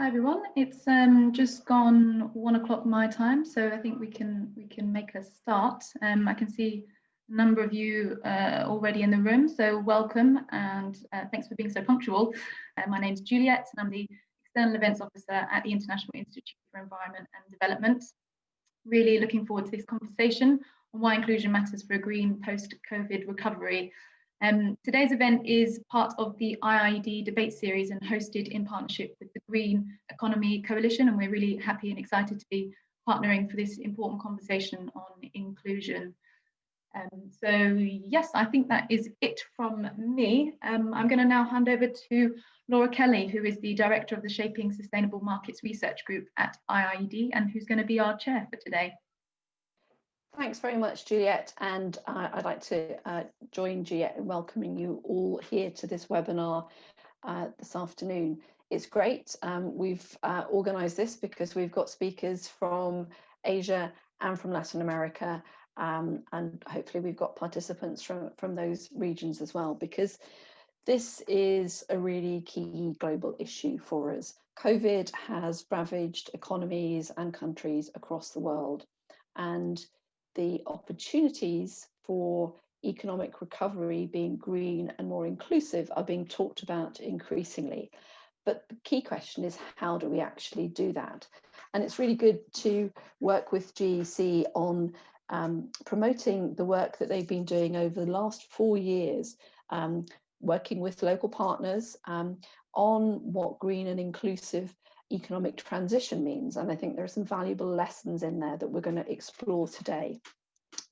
Hi everyone, it's um, just gone one o'clock my time, so I think we can we can make a start. Um, I can see a number of you uh, already in the room, so welcome and uh, thanks for being so punctual. Uh, my name is Juliet and I'm the External Events Officer at the International Institute for Environment and Development. Really looking forward to this conversation on why inclusion matters for a green post-COVID recovery um, today's event is part of the IIED debate series and hosted in partnership with the Green Economy Coalition and we're really happy and excited to be partnering for this important conversation on inclusion. Um, so yes, I think that is it from me. Um, I'm going to now hand over to Laura Kelly, who is the Director of the Shaping Sustainable Markets Research Group at IIED and who's going to be our chair for today. Thanks very much, Juliet. And uh, I'd like to uh, join Juliet in welcoming you all here to this webinar uh, this afternoon. It's great. Um, we've uh, organised this because we've got speakers from Asia and from Latin America. Um, and hopefully we've got participants from, from those regions as well, because this is a really key global issue for us. COVID has ravaged economies and countries across the world. And the opportunities for economic recovery being green and more inclusive are being talked about increasingly. But the key question is how do we actually do that? And it's really good to work with GEC on um, promoting the work that they've been doing over the last four years, um, working with local partners um, on what green and inclusive economic transition means. And I think there are some valuable lessons in there that we're going to explore today.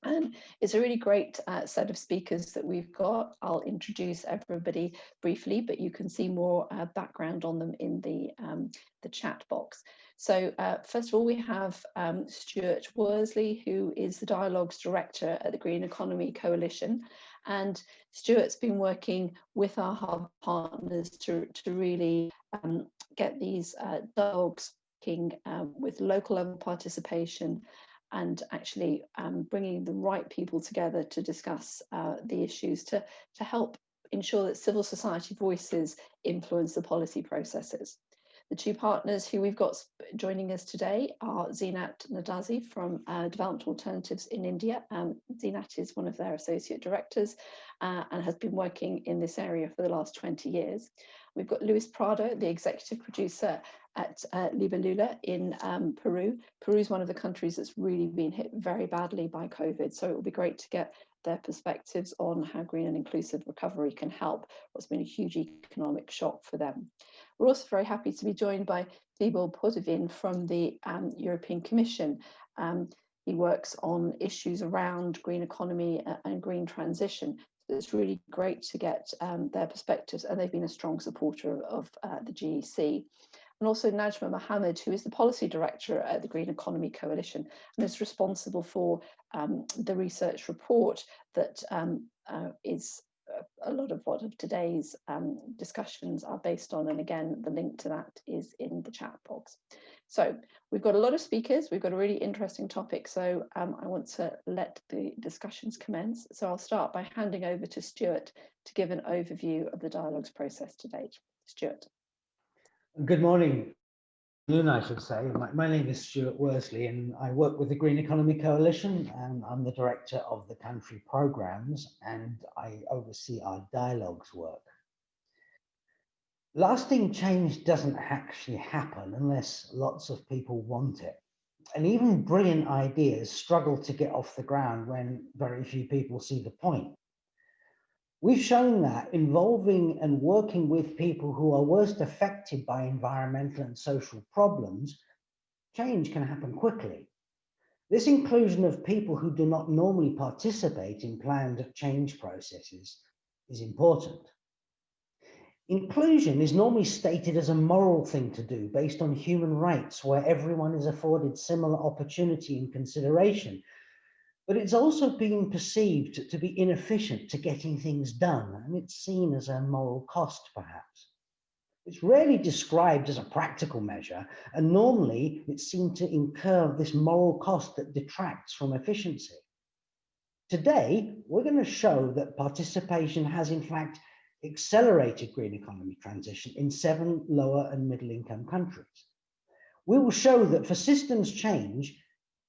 And it's a really great uh, set of speakers that we've got. I'll introduce everybody briefly, but you can see more uh, background on them in the, um, the chat box. So uh, first of all, we have um, Stuart Worsley, who is the Dialogues Director at the Green Economy Coalition. And Stuart's been working with our hub partners to, to really um, get these uh, dialogues um, with local level participation and actually um, bringing the right people together to discuss uh, the issues to, to help ensure that civil society voices influence the policy processes. The two partners who we've got joining us today are Zeenat Niazi from uh, Development Alternatives in India. Um, Zeenat is one of their associate directors uh, and has been working in this area for the last 20 years. We've got Luis Prado, the executive producer at uh, Libélula in um, Peru. Peru is one of the countries that's really been hit very badly by COVID, so it will be great to get their perspectives on how green and inclusive recovery can help what's been a huge economic shock for them. We're also very happy to be joined by Tibor Potovin from the um, European Commission. Um, he works on issues around green economy and green transition. It's really great to get um, their perspectives and they've been a strong supporter of, uh, the GEC. And also Najma Mohammed, who is the policy director at the Green Economy Coalition and is responsible for um, the research report that um, uh, is a lot of what of today's um, discussions are based on. And again, the link to that is in the chat box. So we've got a lot of speakers. We've got a really interesting topic. So um, I want to let the discussions commence. So I'll start by handing over to Stuart to give an overview of the dialogues process to date. Stuart. Good morning, afternoon, I should say. My, my, name is Stuart Worsley and I work with the Green Economy Coalition and I'm the director of the country programs and I oversee our dialogues work. Lasting change doesn't actually happen unless lots of people want it. And even brilliant ideas struggle to get off the ground when very few people see the point. We've shown that involving and working with people who are worst affected by environmental and social problems, change can happen quickly. This inclusion of people who do not normally participate in planned change processes is important. Inclusion is normally stated as a moral thing to do based on human rights where everyone is afforded similar opportunity and consideration but it's also being perceived to be inefficient to getting things done, and it's seen as a moral cost, perhaps. It's rarely described as a practical measure, and normally it's seen to incur this moral cost that detracts from efficiency. Today, we're going to show that participation has in fact accelerated green economy transition in seven lower and middle income countries. We will show that for systems change,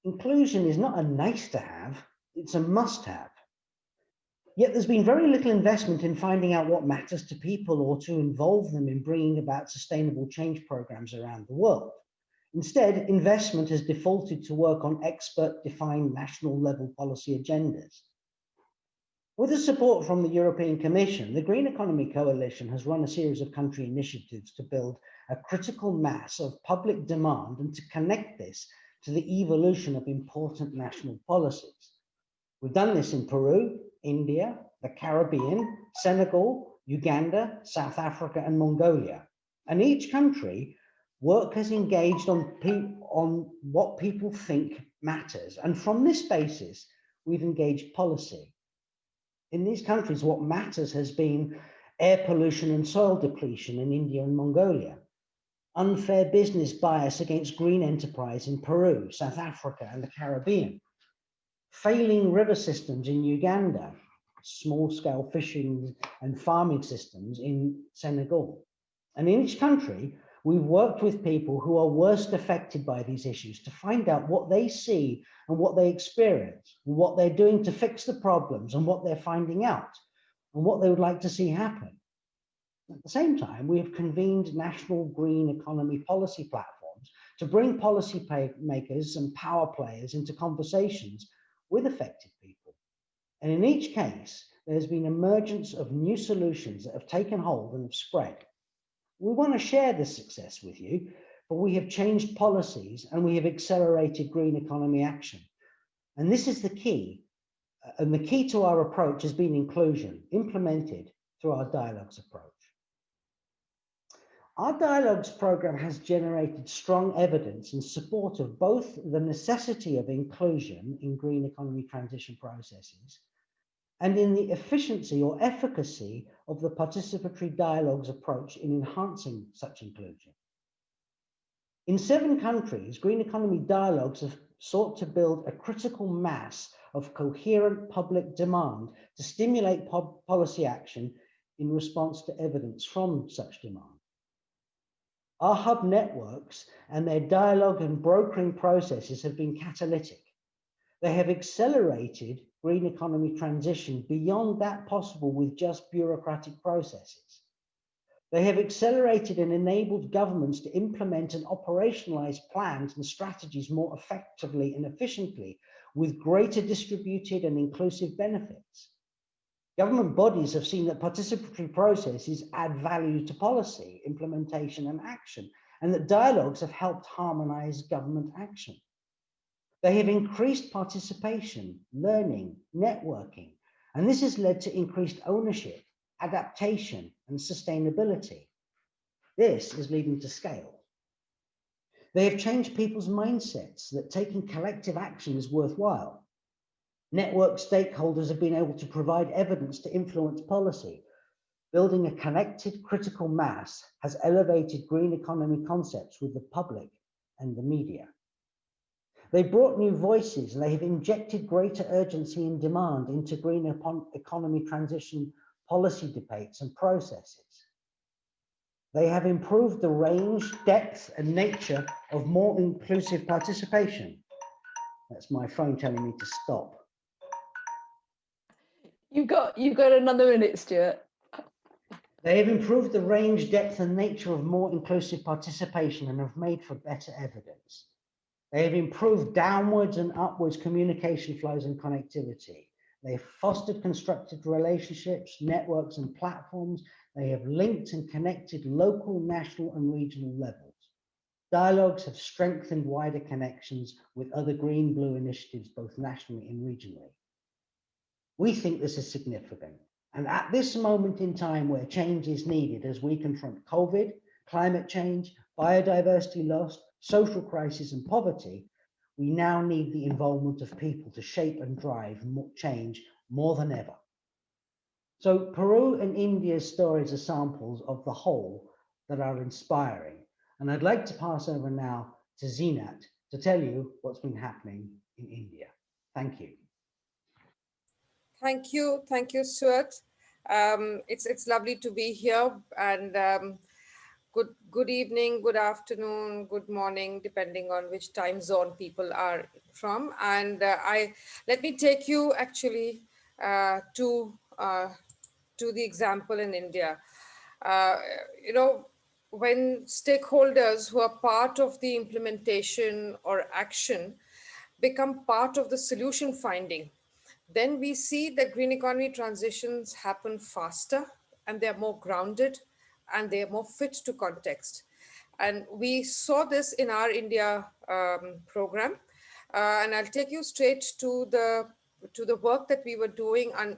inclusion is not a nice to have, it's a must have. Yet there's been very little investment in finding out what matters to people or to involve them in bringing about sustainable change programs around the world. Instead, investment has defaulted to work on expert defined national level policy agendas. With the support from the European Commission, the Green Economy Coalition has run a series of country initiatives to build a critical mass of public demand and to connect this to the evolution of important national policies. We've done this in Peru, India, the Caribbean, Senegal, Uganda, South Africa, and Mongolia. And each country, work has engaged on, on what people think matters. And from this basis, we've engaged policy. In these countries, what matters has been air pollution and soil depletion in India and Mongolia, unfair business bias against green enterprise in Peru, South Africa, and the Caribbean, failing river systems in Uganda, small scale fishing and farming systems in Senegal. And in each country, we've worked with people who are worst affected by these issues to find out what they see and what they experience, what they're doing to fix the problems and what they're finding out and what they would like to see happen. At the same time, we have convened national green economy policy platforms to bring policy makers and power players into conversations with affected people. And in each case, there's been emergence of new solutions that have taken hold and have spread. We want to share this success with you, but we have changed policies and we have accelerated green economy action. And this is the key. Uh, and the key to our approach has been inclusion, implemented through our dialogues approach. Our dialogues program has generated strong evidence in support of both the necessity of inclusion in green economy transition processes and in the efficiency or efficacy of the participatory dialogues approach in enhancing such inclusion. In seven countries, green economy dialogues have sought to build a critical mass of coherent public demand to stimulate policy action in response to evidence from such demand. Our hub networks and their dialogue and brokering processes have been catalytic. They have accelerated green economy transition beyond that possible with just bureaucratic processes. They have accelerated and enabled governments to implement and operationalize plans and strategies more effectively and efficiently with greater distributed and inclusive benefits. Government bodies have seen that participatory processes add value to policy, implementation and action, and that dialogues have helped harmonize government action. They have increased participation, learning, networking, and this has led to increased ownership, adaptation, and sustainability. This is leading to scale. They have changed people's mindsets that taking collective action is worthwhile. Network stakeholders have been able to provide evidence to influence policy. Building a connected critical mass has elevated green economy concepts with the public and the media. They brought new voices and they have injected greater urgency and demand into green economy transition policy debates and processes. They have improved the range, depth and nature of more inclusive participation. That's my phone telling me to stop. You've got you've got another minute, Stuart. They have improved the range, depth, and nature of more inclusive participation and have made for better evidence. They have improved downwards and upwards communication flows and connectivity. They have fostered constructive relationships, networks, and platforms. They have linked and connected local, national, and regional levels. Dialogues have strengthened wider connections with other green blue initiatives, both nationally and regionally. We think this is significant. And at this moment in time where change is needed as we confront COVID, climate change, biodiversity loss, social crisis and poverty, we now need the involvement of people to shape and drive change more than ever. So Peru and India's stories are samples of the whole that are inspiring. And I'd like to pass over now to Zeenat to tell you what's been happening in India. Thank you. Thank you. Thank you, Stuart. Um, it's it's lovely to be here and um, good good evening, good afternoon, good morning, depending on which time zone people are from. And uh, I let me take you actually uh, to uh, to the example in India. Uh, you know, when stakeholders who are part of the implementation or action become part of the solution finding, then we see that green economy transitions happen faster and they're more grounded and they're more fit to context. And we saw this in our India um, program. Uh, and I'll take you straight to the to the work that we were doing on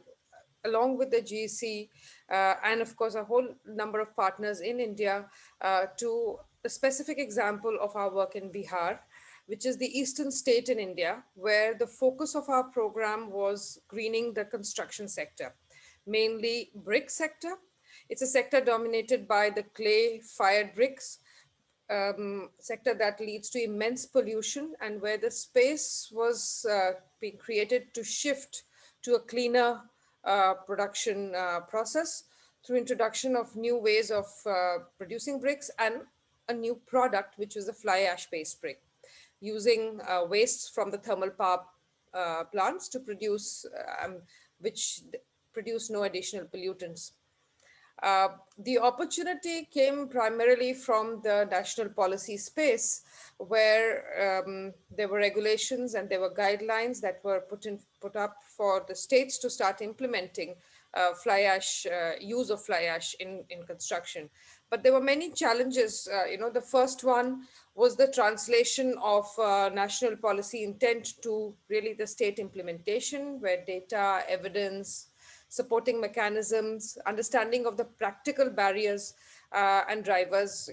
along with the GEC uh, and of course a whole number of partners in India uh, to a specific example of our work in Bihar, which is the eastern state in India, where the focus of our program was greening the construction sector, mainly brick sector. It's a sector dominated by the clay fired bricks, um, sector that leads to immense pollution and where the space was uh, being created to shift to a cleaner uh, production uh, process through introduction of new ways of uh, producing bricks and a new product, which was a fly ash based brick, using uh, wastes from the thermal power uh, plants to produce, um, which produce no additional pollutants. Uh, the opportunity came primarily from the national policy space where um, there were regulations and there were guidelines that were put in put up for the states to start implementing uh, fly ash uh, use of fly ash in in construction. But there were many challenges uh, you know the first one was the translation of uh, national policy intent to really the state implementation where data evidence supporting mechanisms, understanding of the practical barriers uh, and drivers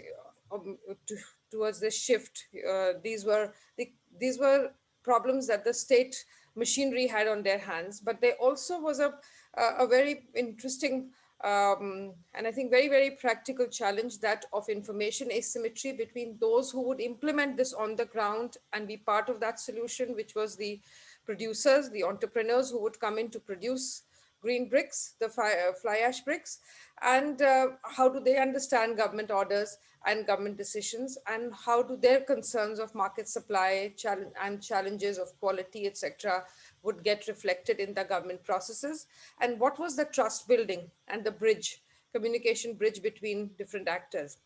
um, to, towards this shift. Uh, these were the, these were problems that the state machinery had on their hands, but there also was a, a, very interesting um, and I think very, very practical challenge that of information asymmetry between those who would implement this on the ground and be part of that solution, which was the producers, the entrepreneurs who would come in to produce green bricks, the uh, fly ash bricks, and uh, how do they understand government orders and government decisions, and how do their concerns of market supply and challenges of quality, etc., would get reflected in the government processes, and what was the trust building and the bridge, communication bridge between different actors.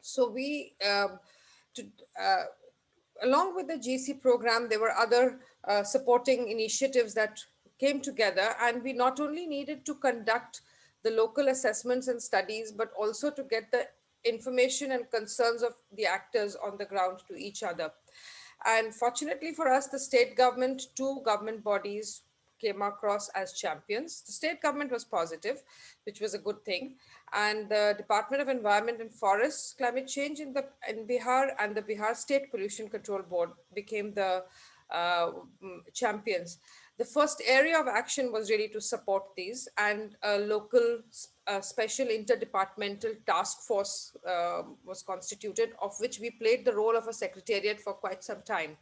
So we, um, to, uh, along with the GC program, there were other uh, supporting initiatives that came together and we not only needed to conduct the local assessments and studies, but also to get the information and concerns of the actors on the ground to each other. And fortunately for us, the state government, two government bodies came across as champions. The state government was positive, which was a good thing. And the Department of Environment and Forests Climate Change in, the, in Bihar and the Bihar State Pollution Control Board became the uh, champions the first area of action was really to support these and a local uh, special interdepartmental task force uh, was constituted of which we played the role of a secretariat for quite some time.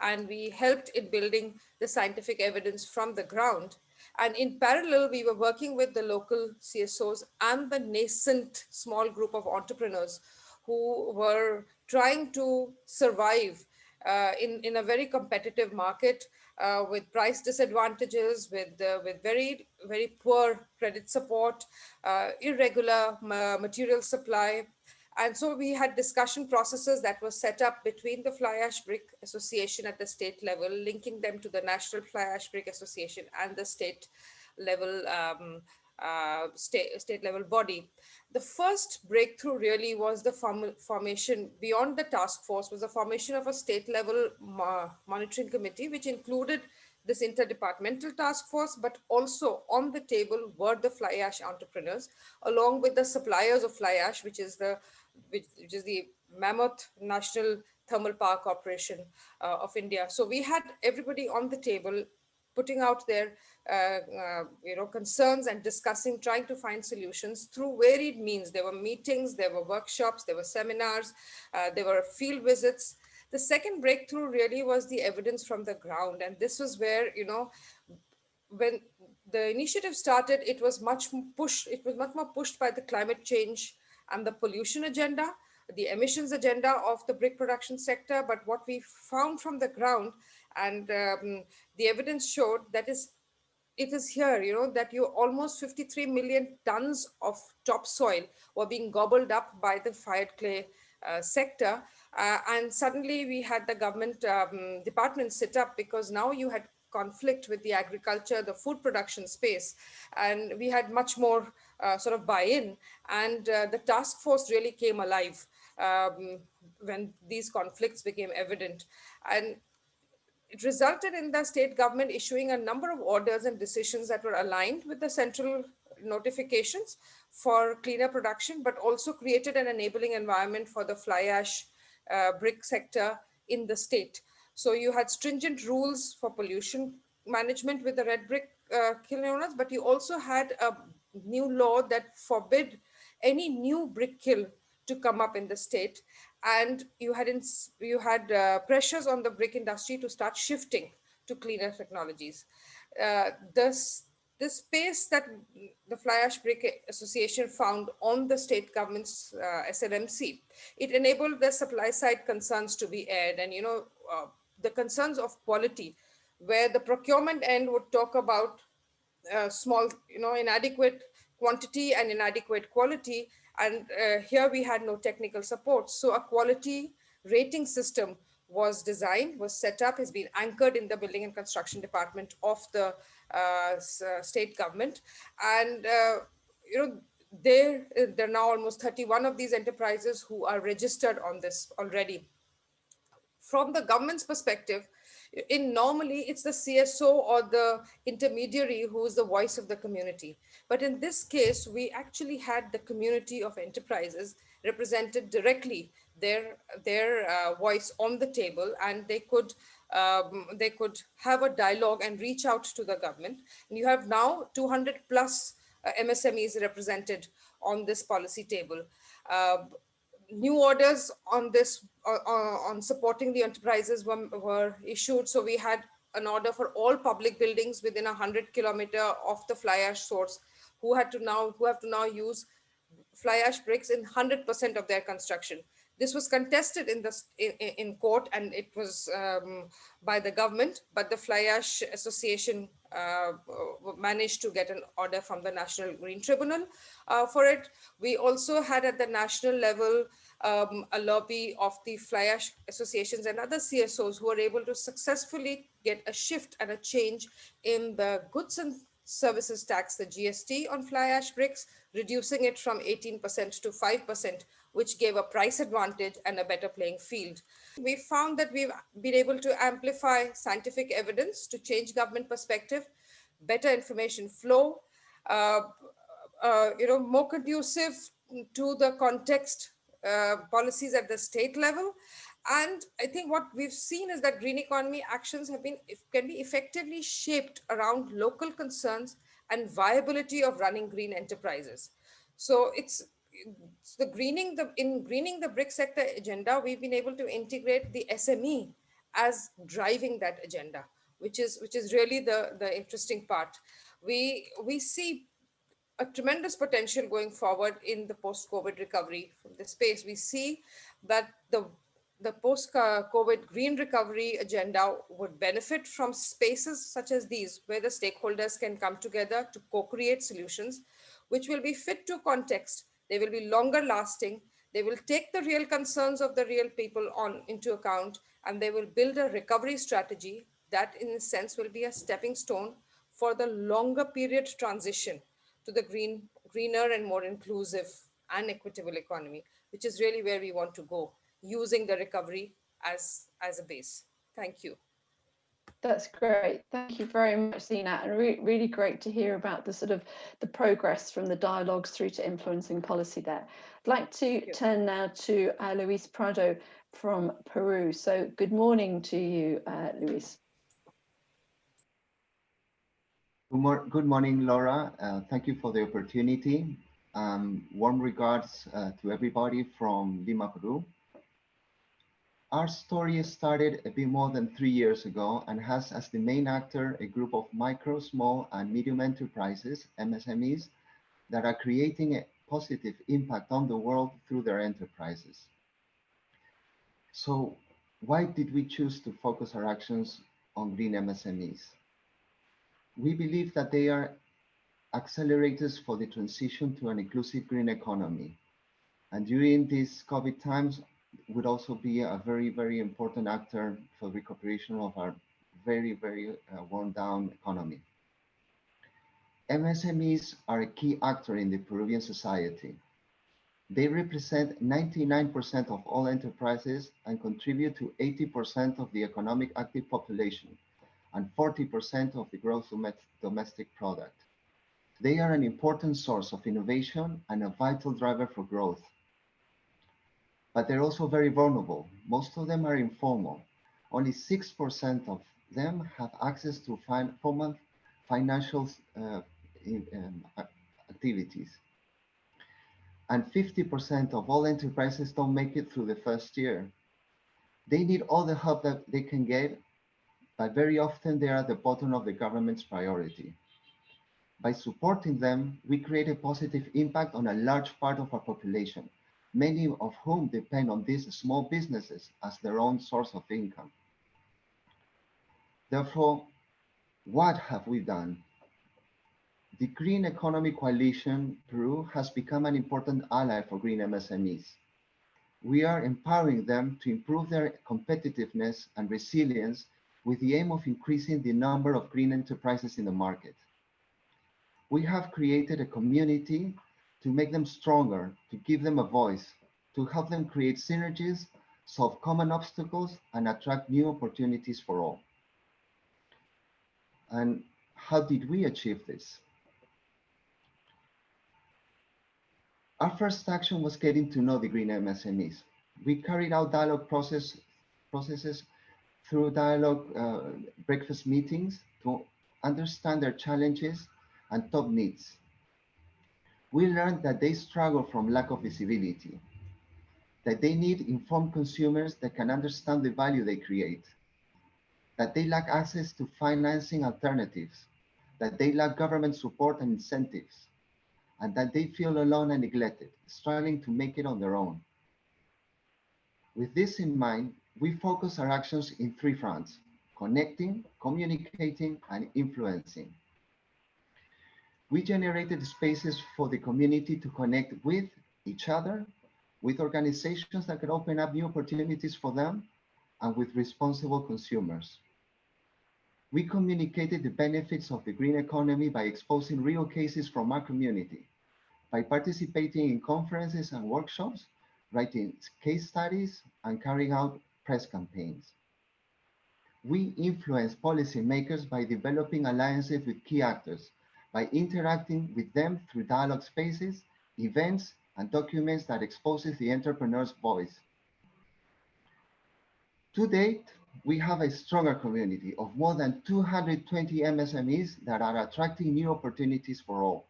And we helped in building the scientific evidence from the ground. And in parallel, we were working with the local CSOs and the nascent small group of entrepreneurs who were trying to survive uh, in, in a very competitive market uh, with price disadvantages, with, uh, with very, very poor credit support, uh, irregular material supply. And so we had discussion processes that were set up between the Fly Ash Brick Association at the state level, linking them to the National Fly Ash Brick Association and the state level um, uh, state, state level body. The first breakthrough really was the form, formation beyond the task force was the formation of a state level mo monitoring committee, which included this interdepartmental task force, but also on the table were the fly ash entrepreneurs, along with the suppliers of fly ash, which is the which, which is the Mammoth National Thermal Power Corporation uh, of India. So we had everybody on the table putting out their you know concerns and discussing trying to find solutions through varied means there were meetings there were workshops there were seminars uh, there were field visits the second breakthrough really was the evidence from the ground and this was where you know when the initiative started, it was much pushed, it was much more pushed by the climate change and the pollution agenda, the emissions agenda of the brick production sector. But what we found from the ground and um, the evidence showed that is it is here, you know, that you almost 53 million tons of topsoil were being gobbled up by the fired clay uh, sector. Uh, and suddenly we had the government um, department sit up because now you had conflict with the agriculture, the food production space. And we had much more uh, sort of buy-in and uh, the task force really came alive um, when these conflicts became evident. And it resulted in the state government issuing a number of orders and decisions that were aligned with the central notifications for cleaner production, but also created an enabling environment for the fly ash uh, brick sector in the state. So you had stringent rules for pollution management with the red brick uh, kiln owners, but you also had a new law that forbid any new brick kiln to come up in the state and you had in, you had uh, pressures on the brick industry to start shifting to cleaner technologies. Uh, this this space that the Fly Ash Brick Association found on the state government's uh, SLMC, it enabled the supply side concerns to be aired and you know uh, the concerns of quality, where the procurement end would talk about uh, small, you know, inadequate quantity and inadequate quality, and uh, here we had no technical support. So a quality rating system was designed, was set up, has been anchored in the building and construction department of the uh, uh state government. And, uh, you know, there, there are now almost 31 of these enterprises who are registered on this already. From the government's perspective, in normally it's the CSO or the intermediary who is the voice of the community. But in this case, we actually had the community of enterprises represented directly their their uh, voice on the table and they could um, they could have a dialogue and reach out to the government. And you have now 200 plus uh, MSMEs represented on this policy table. Uh, new orders on this uh, uh, on supporting the enterprises were, were issued. So we had an order for all public buildings within a 100 kilometer of the fly ash source who had to now who have to now use fly ash bricks in 100% of their construction. This was contested in the in, in court and it was um, by the government, but the Fly Ash Association uh, managed to get an order from the National Green Tribunal uh, for it. We also had at the national level um, a lobby of the fly ash associations and other CSOs who were able to successfully get a shift and a change in the goods and services tax, the GST on fly ash bricks, reducing it from 18% to 5%, which gave a price advantage and a better playing field. We found that we've been able to amplify scientific evidence to change government perspective, better information flow, uh, uh, you know, more conducive to the context uh, policies at the state level. And I think what we've seen is that green economy actions have been can be effectively shaped around local concerns and viability of running green enterprises. So it's, the greening the in greening the brick sector agenda, we've been able to integrate the SME as driving that agenda, which is which is really the the interesting part. We we see a tremendous potential going forward in the post-COVID recovery from this space. We see that the, the post-COVID green recovery agenda would benefit from spaces such as these, where the stakeholders can come together to co-create solutions, which will be fit to context. They will be longer lasting. They will take the real concerns of the real people on into account, and they will build a recovery strategy that in a sense will be a stepping stone for the longer period transition to the green, greener and more inclusive and equitable economy, which is really where we want to go, using the recovery as, as a base. Thank you. That's great. Thank you very much, Zeenat. And re really great to hear about the sort of the progress from the dialogues through to influencing policy there. I'd like to turn now to uh, Luis Prado from Peru. So good morning to you, uh, Luis. Good, mor good morning, Laura. Uh, thank you for the opportunity. Um, warm regards uh, to everybody from Lima, Peru. our story started a bit more than three years ago and has as the main actor a group of micro, small, and medium enterprises, MSMEs, that are creating a positive impact on the world through their enterprises. So why did we choose to focus our actions on green MSMEs? We believe that they are accelerators for the transition to an inclusive green economy. And during these COVID times, would also be a very, very important actor for the recuperation of our very, very uh, worn down economy. MSMEs are a key actor in the Peruvian society. They represent 99% of all enterprises and contribute to 80% of the economic active population and 40% of the gross domestic product. They are an important source of innovation and a vital driver for growth. But they're also very vulnerable. Most of them are informal. Only 6% of them have access to formal financial uh, um, activities and 50% of all enterprises don't make it through the first year. They need all the help that they can get, but very often they are at the bottom of the government's priority. By supporting them, we create a positive impact on a large part of our population, many of whom depend on these small businesses as their own source of income. Therefore, what have we done? The Green Economy Coalition Peru has become an important ally for green MSMEs. We are empowering them to improve their competitiveness and resilience with the aim of increasing the number of green enterprises in the market. We have created a community to make them stronger, to give them a voice, to help them create synergies, solve common obstacles, and attract new opportunities for all. And how did we achieve this? Our first action was getting to know the green MSMEs. We carried out dialogue process, processes through dialogue uh, breakfast meetings to understand their challenges and top needs. We learned that they struggle from lack of visibility, that they need informed consumers that can understand the value they create, that they lack access to financing alternatives, that they lack government support and incentives, and that they feel alone and neglected, struggling to make it on their own. With this in mind, we focus our actions in three fronts, connecting, communicating, and influencing. We generated spaces for the community to connect with each other, with organizations that can open up new opportunities for them, and with responsible consumers. We communicated the benefits of the green economy by exposing real cases from our community, by participating in conferences and workshops, writing case studies, and carrying out press campaigns. We influence policymakers by developing alliances with key actors, by interacting with them through dialogue spaces, events, and documents that exposes the entrepreneur's voice. To date, we have a stronger community of more than 220 MSMEs that are attracting new opportunities for all.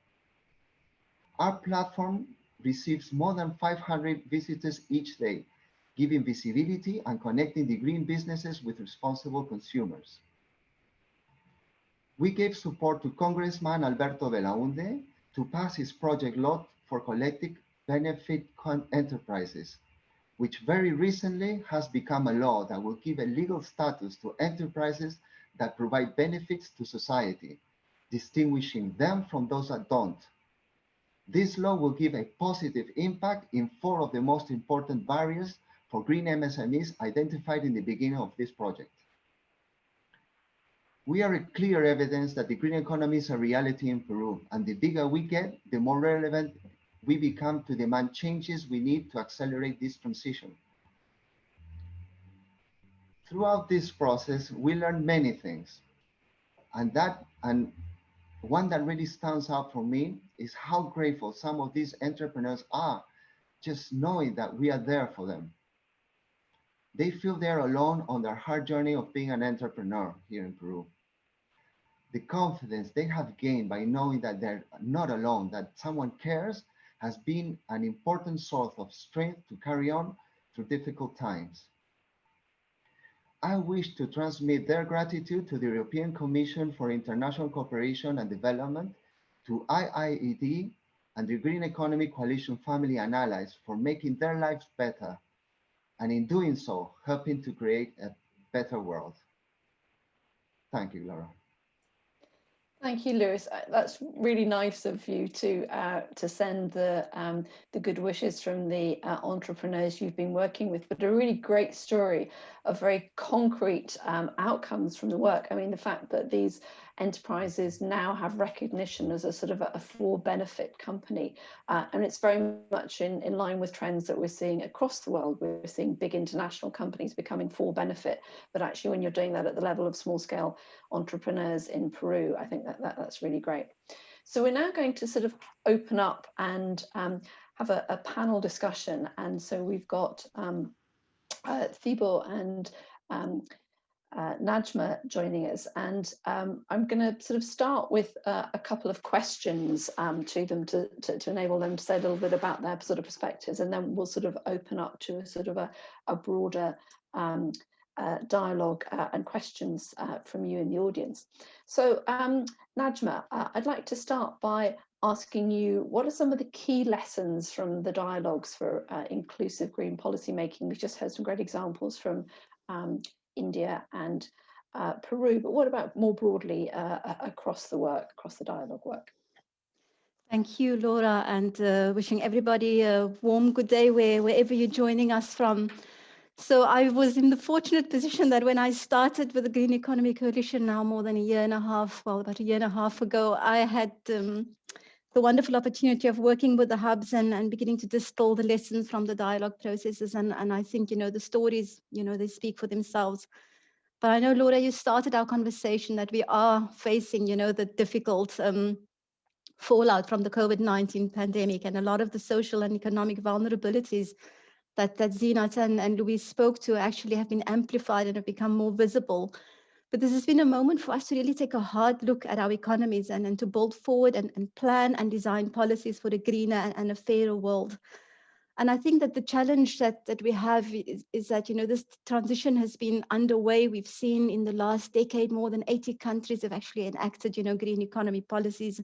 Our platform receives more than 500 visitors each day, giving visibility and connecting the green businesses with responsible consumers. We gave support to Congressman Alberto Belaunde to pass his project law for collective benefit enterprises which very recently has become a law that will give a legal status to enterprises that provide benefits to society, distinguishing them from those that don't. This law will give a positive impact in four of the most important barriers for green MSMEs identified in the beginning of this project. We are a clear evidence that the green economy is a reality in Peru, and the bigger we get, the more relevant we become to demand changes we need to accelerate this transition. Throughout this process, we learned many things. And that, and one that really stands out for me is how grateful some of these entrepreneurs are just knowing that we are there for them. They feel they're alone on their hard journey of being an entrepreneur here in Peru. The confidence they have gained by knowing that they're not alone, that someone cares has been an important source of strength to carry on through difficult times. I wish to transmit their gratitude to the European Commission for International Cooperation and Development, to IIED, and the Green Economy Coalition family and allies for making their lives better, and in doing so, helping to create a better world. Thank you, Laura. Thank you, Lewis. Uh, that's really nice of you to uh, to send the um, the good wishes from the uh, entrepreneurs you've been working with, but a really great story of very concrete um, outcomes from the work. I mean, the fact that these enterprises now have recognition as a sort of a, a for benefit company. Uh, and it's very much in, in line with trends that we're seeing across the world. We're seeing big international companies becoming for benefit, but actually when you're doing that at the level of small scale entrepreneurs in Peru, I think that, that that's really great. So we're now going to sort of open up and um, have a, a, panel discussion. And so we've got um, uh, Thibaut and um, uh, Najma joining us. And um, I'm going to sort of start with uh, a couple of questions um, to them to, to, to, enable them to say a little bit about their sort of perspectives. And then we'll sort of open up to a sort of a, a broader um, uh, dialogue uh, and questions uh, from you in the audience. So um, Najma, uh, I'd like to start by asking you what are some of the key lessons from the dialogues for inclusive green policy making? We just heard some great examples from um, India and uh, Peru, but what about more broadly uh, across the work, across the dialogue work? Thank you, Laura, and uh, wishing everybody a warm good day where, wherever you're joining us from. So I was in the fortunate position that when I started with the Green Economy Coalition now more than a year and a half, well, about a year and a half ago, I had um, the wonderful opportunity of working with the hubs and, and beginning to distill the lessons from the dialogue processes. And, and I think, you know, the stories, you know, they speak for themselves. But I know, Laura, you started our conversation that we are facing, you know, the difficult um, fallout from the COVID-19 pandemic and a lot of the social and economic vulnerabilities that, that Zeenat and, and Luis spoke to actually have been amplified and have become more visible but this has been a moment for us to really take a hard look at our economies and, and to build forward and, and plan and design policies for a greener and, and a fairer world. And I think that the challenge that, that we have is, is, that, you know, this transition has been underway. We've seen in the last decade, more than 80 countries have actually enacted, you know, green economy policies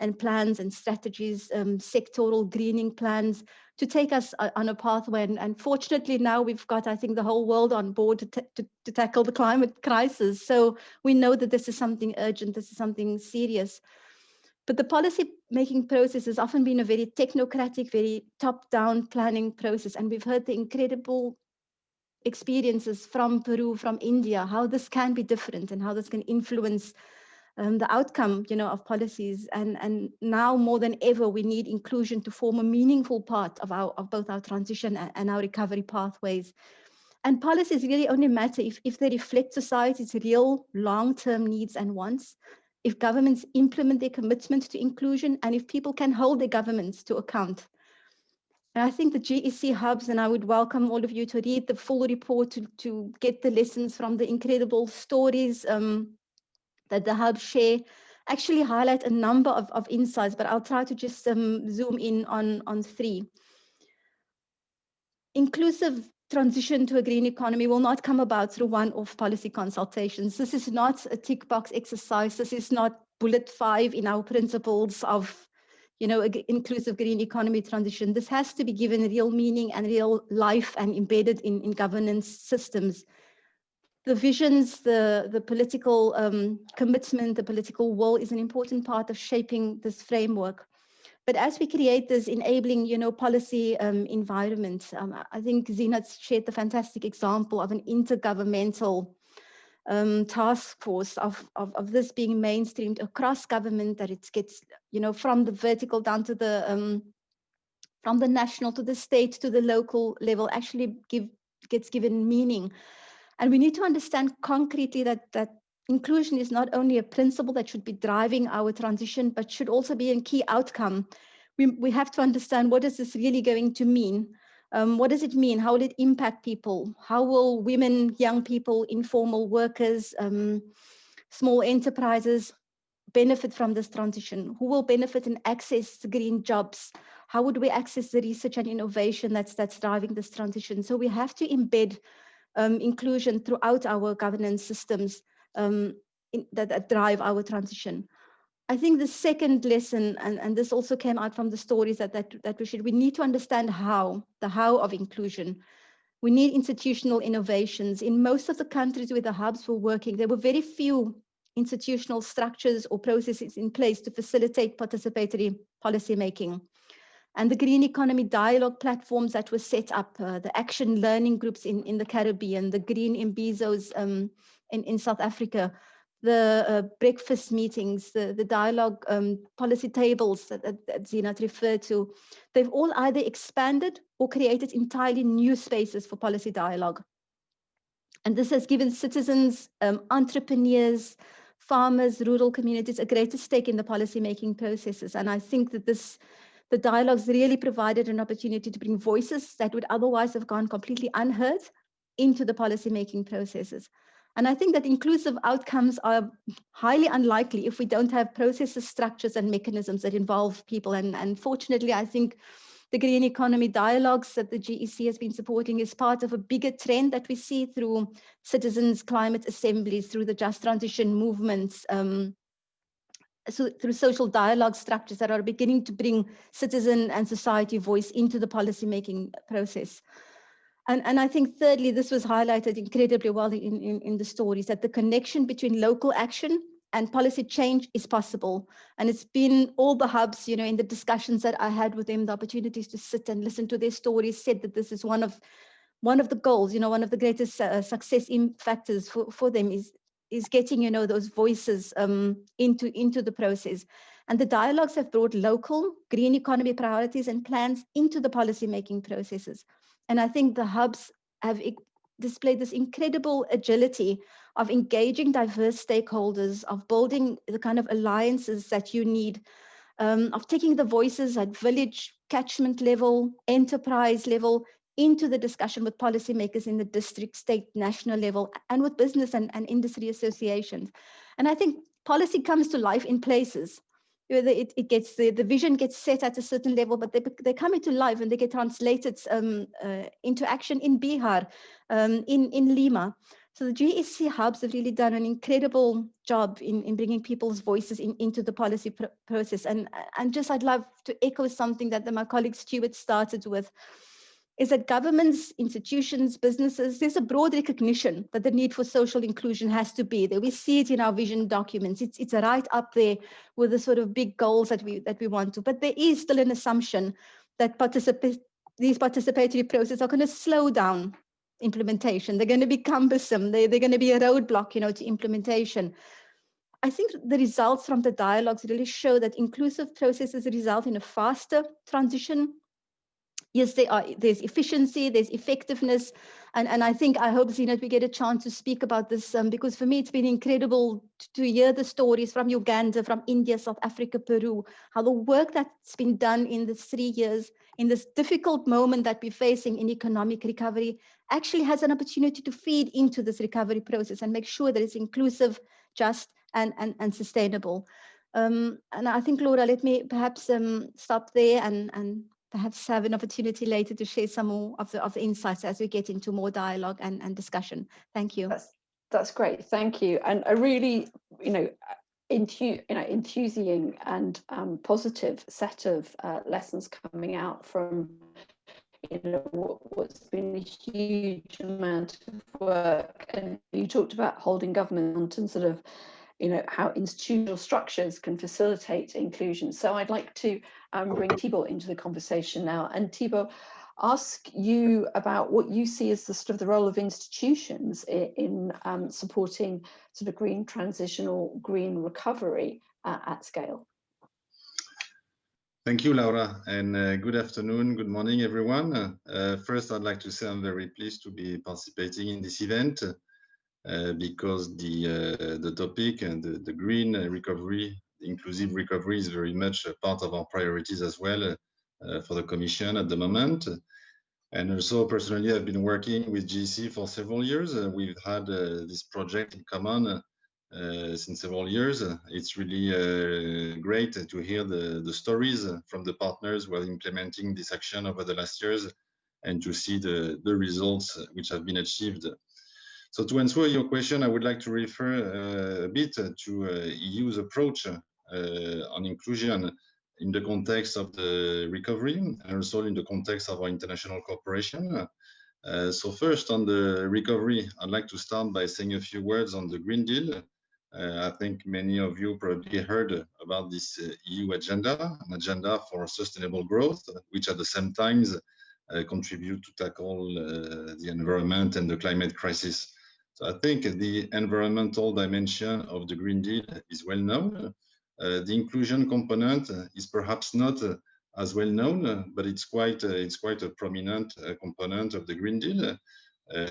and plans and strategies, um, sectoral greening plans to take us uh, on a pathway. And, and, fortunately now we've got, I think, the whole world on board to, to, to tackle the climate crisis. So we know that this is something urgent, this is something serious. But the policy making process has often been a very technocratic, very top-down planning process. And we've heard the incredible experiences from Peru, from India, how this can be different and how this can influence um, the outcome, you know, of policies. And, and now more than ever, we need inclusion to form a meaningful part of, our, of both our transition and, our recovery pathways. And policies really only matter if, if they reflect society's real long-term needs and wants, if governments implement their commitment to inclusion, and if people can hold their governments to account. And I think the GEC hubs, and I would welcome all of you to read the full report to, to get the lessons from the incredible stories um, that the hub share actually highlight a number of, of insights, but I'll try to just um, zoom in on, on three. Inclusive transition to a green economy will not come about through one-off policy consultations. This is not a tick box exercise. This is not bullet five in our principles of you know, inclusive green economy transition. This has to be given real meaning and real life and embedded in, in governance systems the visions, the, the political um, commitment, the political will is an important part of shaping this framework. But as we create this enabling, you know, policy um, environment, um, I think Zeenat shared the fantastic example of an intergovernmental um, task force of, of, of, this being mainstreamed across government, that it gets, you know, from the vertical down to the, um, from the national to the state to the local level, actually give, gets given meaning and we need to understand concretely that, that inclusion is not only a principle that should be driving our transition, but should also be a key outcome. We, we have to understand what is this really going to mean? Um, what does it mean? How will it impact people? How will women, young people, informal workers, um, small enterprises benefit from this transition? Who will benefit and access green jobs? How would we access the research and innovation that's, that's driving this transition? So we have to embed um, inclusion throughout our governance systems um, in, that, that drive our transition. I think the second lesson, and, and this also came out from the stories that, that, that we should, we need to understand how, the how of inclusion. We need institutional innovations. In most of the countries where the hubs were working, there were very few institutional structures or processes in place to facilitate participatory policy making. And the green economy dialogue platforms that were set up, uh, the action learning groups in, in the Caribbean, the green imbizos um, in, in South Africa, the uh, breakfast meetings, the, the dialogue um, policy tables that, that, that Zeenat referred to, they've all either expanded or created entirely new spaces for policy dialogue. And this has given citizens, um, entrepreneurs, farmers, rural communities a greater stake in the policy making processes. And I think that this, the dialogues really provided an opportunity to bring voices that would otherwise have gone completely unheard into the policy making processes. And I think that inclusive outcomes are highly unlikely if we don't have processes, structures, and mechanisms that involve people. And, and fortunately, I think the green economy dialogues that the GEC has been supporting is part of a bigger trend that we see through citizens' climate assemblies, through the just transition movements, um, so through social dialogue structures that are beginning to bring citizen and society voice into the policymaking process. And, and I think thirdly, this was highlighted incredibly well in, in, in the stories that the connection between local action and policy change is possible. And it's been all the hubs, you know, in the discussions that I had with them, the opportunities to sit and listen to their stories said that this is one of one of the goals, you know, one of the greatest uh, success factors for, for them is is getting, you know, those voices um, into, into the process. And the dialogues have brought local green economy priorities and plans into the policy making processes. And I think the hubs have displayed this incredible agility of engaging diverse stakeholders, of building the kind of alliances that you need, um, of taking the voices at village, catchment level, enterprise level, into the discussion with policymakers in the district, state, national level, and with business and, and industry associations. And I think policy comes to life in places it, it gets the, the vision gets set at a certain level, but they, they come into life and they get translated um, uh, into action in Bihar, um, in, in Lima. So the GEC hubs have really done an incredible job in, in bringing people's voices in, into the policy pr process. And, and just I'd love to echo something that the, my colleague Stuart started with, is that governments, institutions, businesses, there's a broad recognition that the need for social inclusion has to be there. We see it in our vision documents. It's, it's right up there with the sort of big goals that we, that we want to, but there is still an assumption that participate, these participatory processes are going to slow down implementation. They're going to be cumbersome. They, they're going to be a roadblock, you know, to implementation. I think the results from the dialogues really show that inclusive processes result in a faster transition yes, they are, there's efficiency, there's effectiveness. And, and I think, I hope, Zeenat, we get a chance to speak about this um, because for me, it's been incredible to, to hear the stories from Uganda, from India, South Africa, Peru, how the work that's been done in the three years, in this difficult moment that we're facing in economic recovery, actually has an opportunity to feed into this recovery process and make sure that it's inclusive, just, and, and, and sustainable. Um, and I think, Laura, let me perhaps um, stop there and, and perhaps have an opportunity later to share some more of the, of the insights as we get into more dialogue and, and discussion. Thank you. That's, that's great. Thank you. And a really, you know, you know, enthusiastic and um, positive set of uh, lessons coming out from you know what, what's been a huge amount of work and you talked about holding government and sort of you know, how institutional structures can facilitate inclusion. So I'd like to um, bring Thibault into the conversation now. And Thibault, ask you about what you see as the sort of the role of institutions in, in um, supporting sort of green transitional green recovery uh, at scale. Thank you, Laura, and uh, good afternoon, good morning, everyone. Uh, first, I'd like to say I'm very pleased to be participating in this event. Uh, because the uh, the topic and the, the green recovery, inclusive recovery is very much a part of our priorities as well uh, for the Commission at the moment. And also personally, I've been working with GC for several years. we've had this project in common uh, since several years. It's really uh, great to hear the, the stories from the partners who are implementing this action over the last years and to see the, the results which have been achieved. So to answer your question, I would like to refer uh, a bit to uh, EU's approach uh, on inclusion in the context of the recovery and also in the context of our international cooperation. Uh, so first on the recovery, I'd like to start by saying a few words on the Green Deal. Uh, I think many of you probably heard about this uh, EU agenda, an agenda for sustainable growth, which at the same time uh, contribute to tackle uh, the environment and the climate crisis. So I think the environmental dimension of the Green Deal is well known. Uh, the inclusion component is perhaps not as well known, but it's quite it's quite a prominent component of the Green Deal.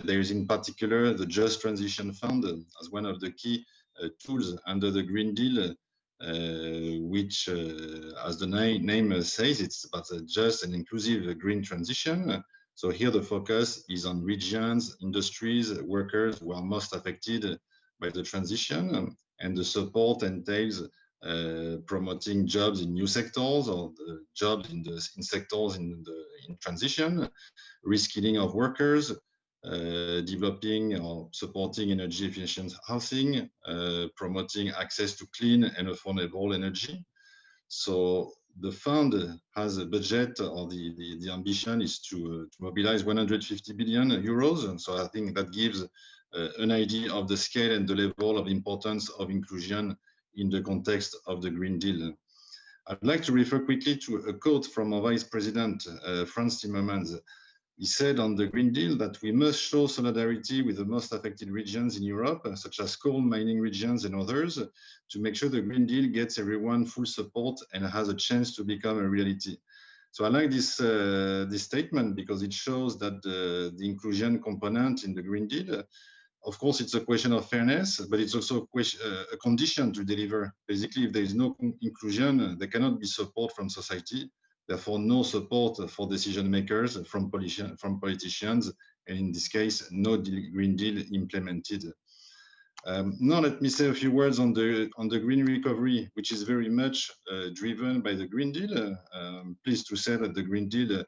there is in particular the Just Transition Fund as one of the key uh, tools under the Green Deal, uh, which, uh, as the na name says, it's about a just and inclusive green transition. So here the focus is on regions, industries, workers who are most affected by the transition, and the support entails uh, promoting jobs in new sectors or jobs in the in sectors in the in transition, reskilling of workers, uh, developing or supporting energy efficient housing, uh, promoting access to clean and affordable energy. So the fund has a budget or the, the, the ambition is to, uh, to, mobilize 150 billion euros. And so I think that gives uh, an idea of the scale and the level of importance of inclusion in the context of the Green Deal. I'd like to refer quickly to a quote from our Vice President, uh, Frans Timmermans, he said on the Green Deal that we must show solidarity with the most affected regions in Europe, uh, such as coal mining regions and others, to make sure the Green Deal gets everyone full support and has a chance to become a reality. So I like this, uh, this statement because it shows that the, the, inclusion component in the Green Deal, of course, it's a question of fairness, but it's also a, question, uh, a condition to deliver. Basically, if there is no inclusion, there cannot be support from society therefore no support for decision makers from, politician, from politicians, and in this case, no Green Deal implemented. Um, now let me say a few words on the on the green recovery, which is very much uh, driven by the Green Deal. Um, pleased to say that the Green Deal, uh,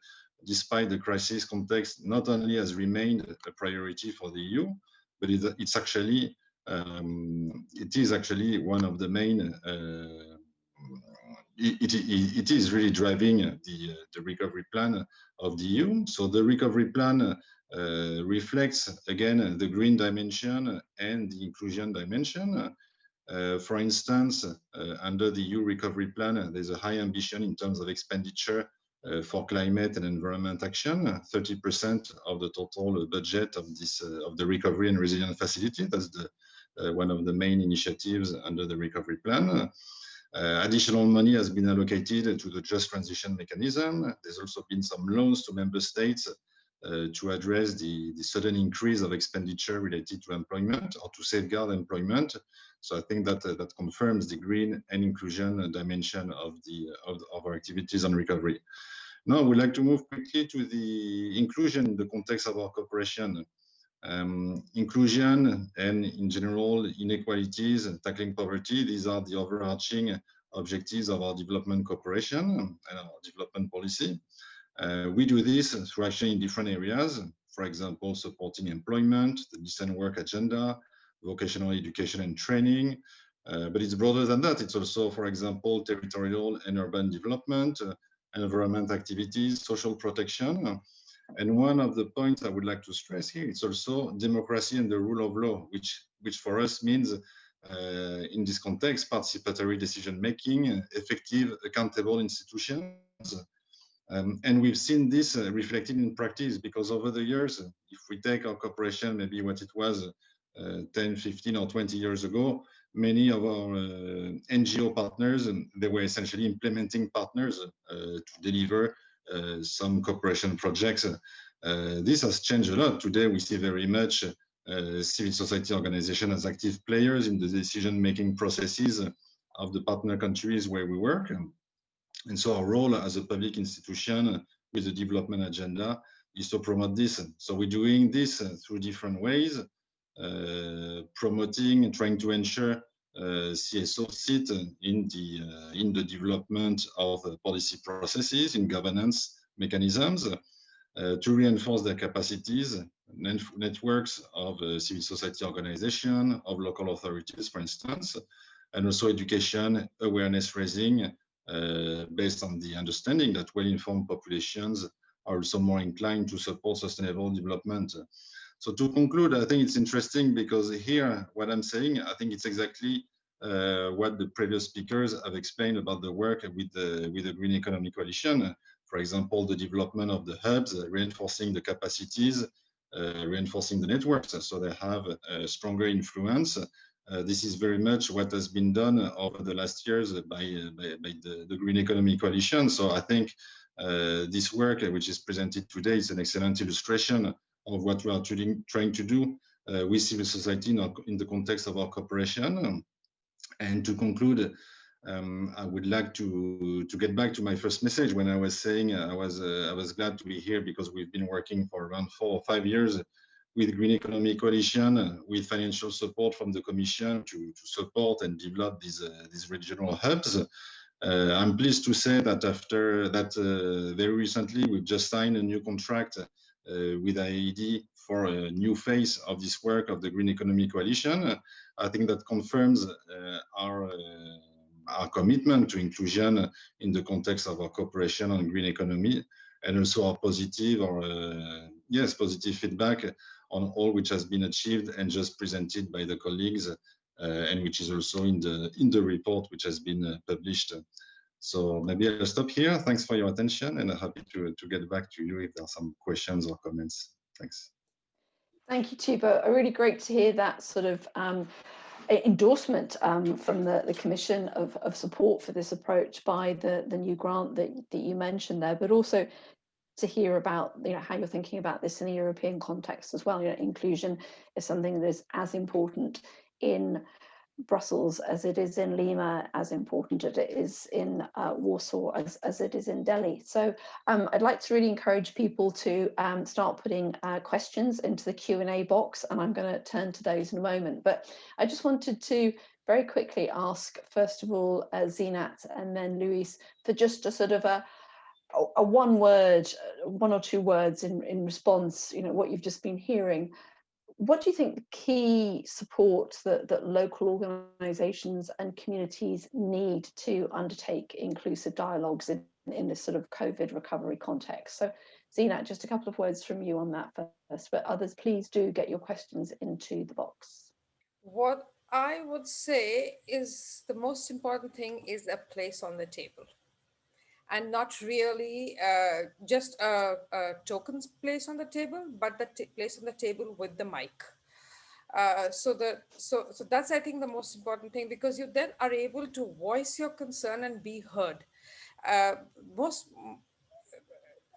despite the crisis context, not only has remained a priority for the EU, but it, it's actually um, it is actually one of the main uh, it, it, is really driving the, the recovery plan of the EU. So the recovery plan uh, reflects, again, the green dimension and the inclusion dimension. Uh, for instance, uh, under the EU recovery plan, there's a high ambition in terms of expenditure uh, for climate and environment action, 30% of the total budget of this uh, of the recovery and resilience facility. That's the uh, one of the main initiatives under the recovery plan. Uh, additional money has been allocated to the just transition mechanism. There's also been some loans to member states uh, to address the, the sudden increase of expenditure related to employment or to safeguard employment. So I think that uh, that confirms the green and inclusion dimension of the of, of our activities on recovery. Now we'd like to move quickly to the inclusion in the context of our cooperation. Um, inclusion and in general inequalities and tackling poverty, these are the overarching objectives of our development cooperation and our development policy. Uh, we do this through action in different areas, for example, supporting employment, the decent work agenda, vocational education and training, uh, but it's broader than that. It's also, for example, territorial and urban development, uh, environment activities, social protection, and one of the points I would like to stress here is also democracy and the rule of law, which, which for us means uh, in this context, participatory decision making, effective, accountable institutions. Um, and we've seen this uh, reflected in practice because over the years, if we take our cooperation, maybe what it was uh, 10, 15 or 20 years ago, many of our uh, NGO partners, and they were essentially implementing partners uh, to deliver some cooperation projects. Uh, this has changed a lot. Today, we see very much uh, civil society organizations as active players in the decision-making processes of the partner countries where we work. And so our role as a public institution with a development agenda is to promote this. So we're doing this through different ways, uh, promoting and trying to ensure uh, CSO sit in the uh, in the development of policy processes in governance mechanisms. uh, to reinforce their capacities, net networks of uh, civil society organization, of local authorities, for instance, and also education, awareness raising, uh, based on the understanding that well-informed populations are also more inclined to support sustainable development. So to conclude, I think it's interesting because here, what I'm saying, I think it's exactly uh, what the previous speakers have explained about the work with the, with the Green Economy Coalition. For example, the development of the hubs, uh, reinforcing the capacities, uh, reinforcing the networks so they have a stronger influence. Uh, this is very much what has been done over the last years by, uh, by, by the, the, Green Economy Coalition. So I think uh, this work, which is presented today, is an excellent illustration of what we are trying to do with civil society in, our, in the context of our cooperation. And to conclude, um, I would like to to get back to my first message when I was saying I was uh, I was glad to be here because we've been working for around four or five years with Green Economy Coalition uh, with financial support from the Commission to, to support and develop these uh, these regional hubs. Uh, I'm pleased to say that after that, uh, very recently we've just signed a new contract uh, with IIED for a new phase of this work of the Green Economy Coalition. I think that confirms our our commitment to inclusion in the context of our cooperation on green economy and also our positive or uh, yes positive feedback on all which has been achieved and just presented by the colleagues uh, and which is also in the in the report which has been uh, published so maybe i'll stop here thanks for your attention and i'm happy to to get back to you if there are some questions or comments thanks thank you Thibault. really great to hear that sort of um, endorsement um, from the, the Commission of, of support for this approach by the, the new grant that, that you mentioned there, but also to hear about you know how you're thinking about this in a European context as well. You know, inclusion is something that is as important in Brussels as it is in Lima, as important as it is in uh, Warsaw, as, as it is in Delhi. So um, I'd like to really encourage people to um, start putting uh, questions into the Q&A box, and I'm going to turn to those in a moment. But I just wanted to very quickly ask, first of all, uh, Zeenat and then Luis, for just a sort of a, a one word, one or two words in, in response, you know, what you've just been hearing what do you think the key support that, that local organisations and communities need to undertake inclusive dialogues in, in this sort of COVID recovery context? So Zeenat, just a couple of words from you on that first, but others please do get your questions into the box. What I would say is the most important thing is a place on the table and not really uh, just a, a, tokens place on the table, but the place on the table with the mic. Uh, so the so so that's I think the most important thing because you then are able to voice your concern and be heard. Uh, most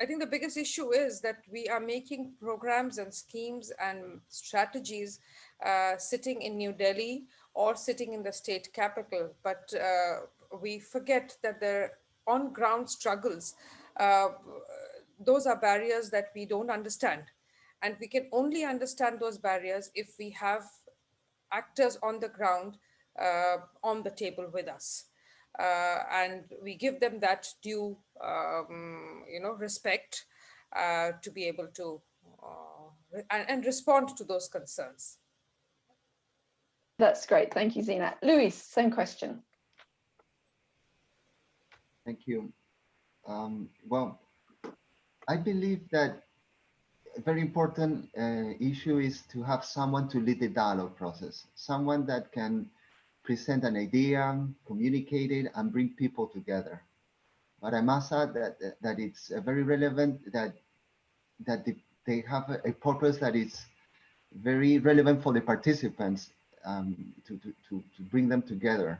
I think the biggest issue is that we are making programs and schemes and strategies uh, sitting in New Delhi or sitting in the state capital, but uh, we forget that there on ground struggles, uh, those are barriers that we don't understand. And we can only understand those barriers if we have actors on the ground uh, on the table with us. Uh, and we give them that due, um, you know, respect uh, to be able to uh, and, and respond to those concerns. That's great. Thank you, Zeenat. Luis, same question. Thank you. Um, well, I believe that a very important uh, issue is to have someone to lead the dialogue process, someone that can present an idea, communicate it, and bring people together. But I must add that that it's uh, very relevant that that they have a, a, purpose that is very relevant for the participants um, to, to, to, to bring them together.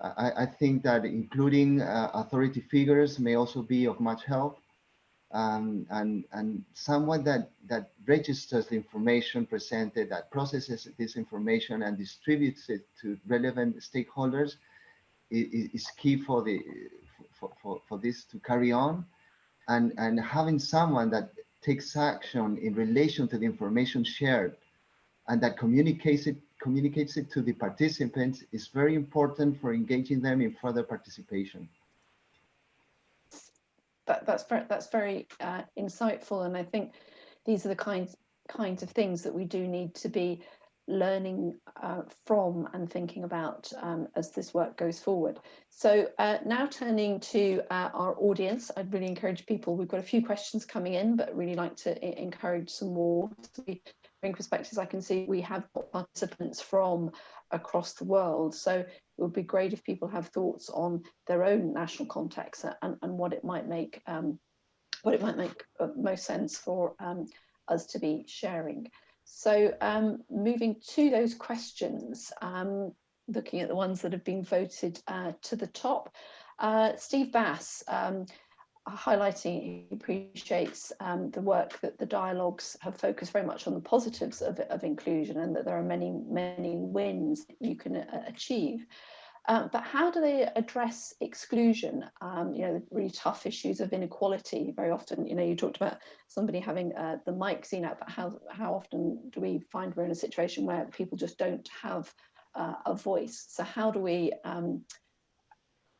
I, I think that including uh, authority figures may also be of much help. Um, and, and someone that, that registers the information presented, that processes this information and distributes it to relevant stakeholders is, is key for, the, for, for, for this to carry on. And, and having someone that takes action in relation to the information shared and that communicates it communicates it to the participants is very important for engaging them in further participation. that, that's very, that's very uh, insightful. And I think these are the kinds, kinds of things that we do need to be learning uh, from and thinking about um, as this work goes forward. So uh, now turning to uh, our audience, I'd really encourage people, we've got a few questions coming in, but really like to encourage some more. bring perspectives, I can see we have participants from across the world. So it would be great if people have thoughts on their own national context and, and what it might make um, what it might make uh, most sense for um, us to be sharing. So um, moving to those questions, um, looking at the ones that have been voted uh, to the top, uh, Steve Bass um, highlighting he appreciates um, the work that the dialogues have focused very much on the positives of, of inclusion and that there are many, many wins you can uh, achieve. Um, but how do they address exclusion? Um, you know, the really tough issues of inequality. Very often, you know, you talked about somebody having uh, the mic Zeenat, but how how often do we find we're in a situation where people just don't have uh, a voice? So how do we um,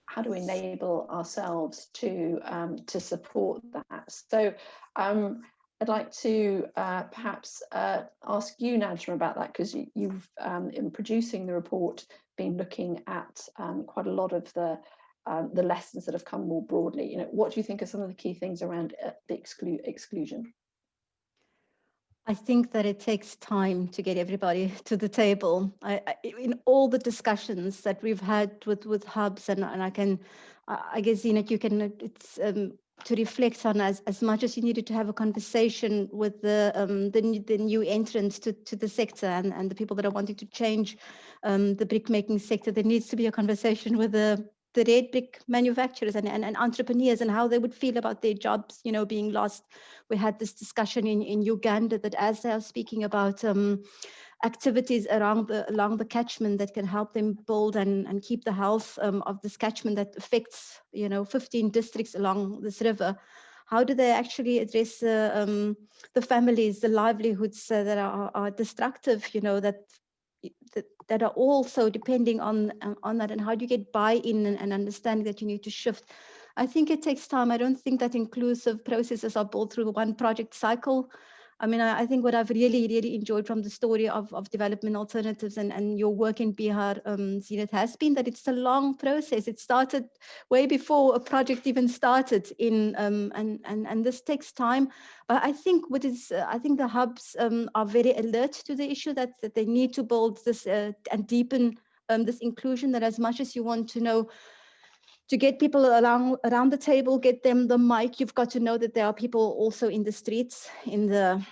how do we enable ourselves to um, to support that? So um, I'd like to uh, perhaps uh, ask you, Najma, about that because you, have um, in producing the report been looking at um, quite a lot of the um, the lessons that have come more broadly. You know, what do you think are some of the key things around uh, the exclu exclusion? I think that it takes time to get everybody to the table. I, I, in all the discussions that we've had with with hubs, and, and I can, I guess, you know, you can, it's um, to reflect on as, as much as you needed to have a conversation with the um, the, the new entrants to, to the sector and, and the people that are wanting to change um, the brick making sector, there needs to be a conversation with the the red brick manufacturers and, and, and, entrepreneurs and how they would feel about their jobs, you know, being lost. We had this discussion in, in Uganda that as they are speaking about um, activities around the along the catchment that can help them build and, and keep the health um, of this catchment that affects, you know, 15 districts along this river. How do they actually address uh, um, the families, the livelihoods uh, that are, are destructive, you know, that that, that are also depending on uh, on that and how do you get buy-in and, and understanding that you need to shift. I think it takes time. I don't think that inclusive processes are built through one project cycle I mean, I, I, think what I've really, really enjoyed from the story of, of development alternatives and, and your work in Bihar, um, Zeenat, has been that it's a long process. It started way before a project even started in, um, and, and, and this takes time. But I think what is, uh, I think the hubs um, are very alert to the issue that, that they need to build this uh, and deepen um, this inclusion that as much as you want to know to get people around around the table, get them the mic, you've got to know that there are people also in the streets, in the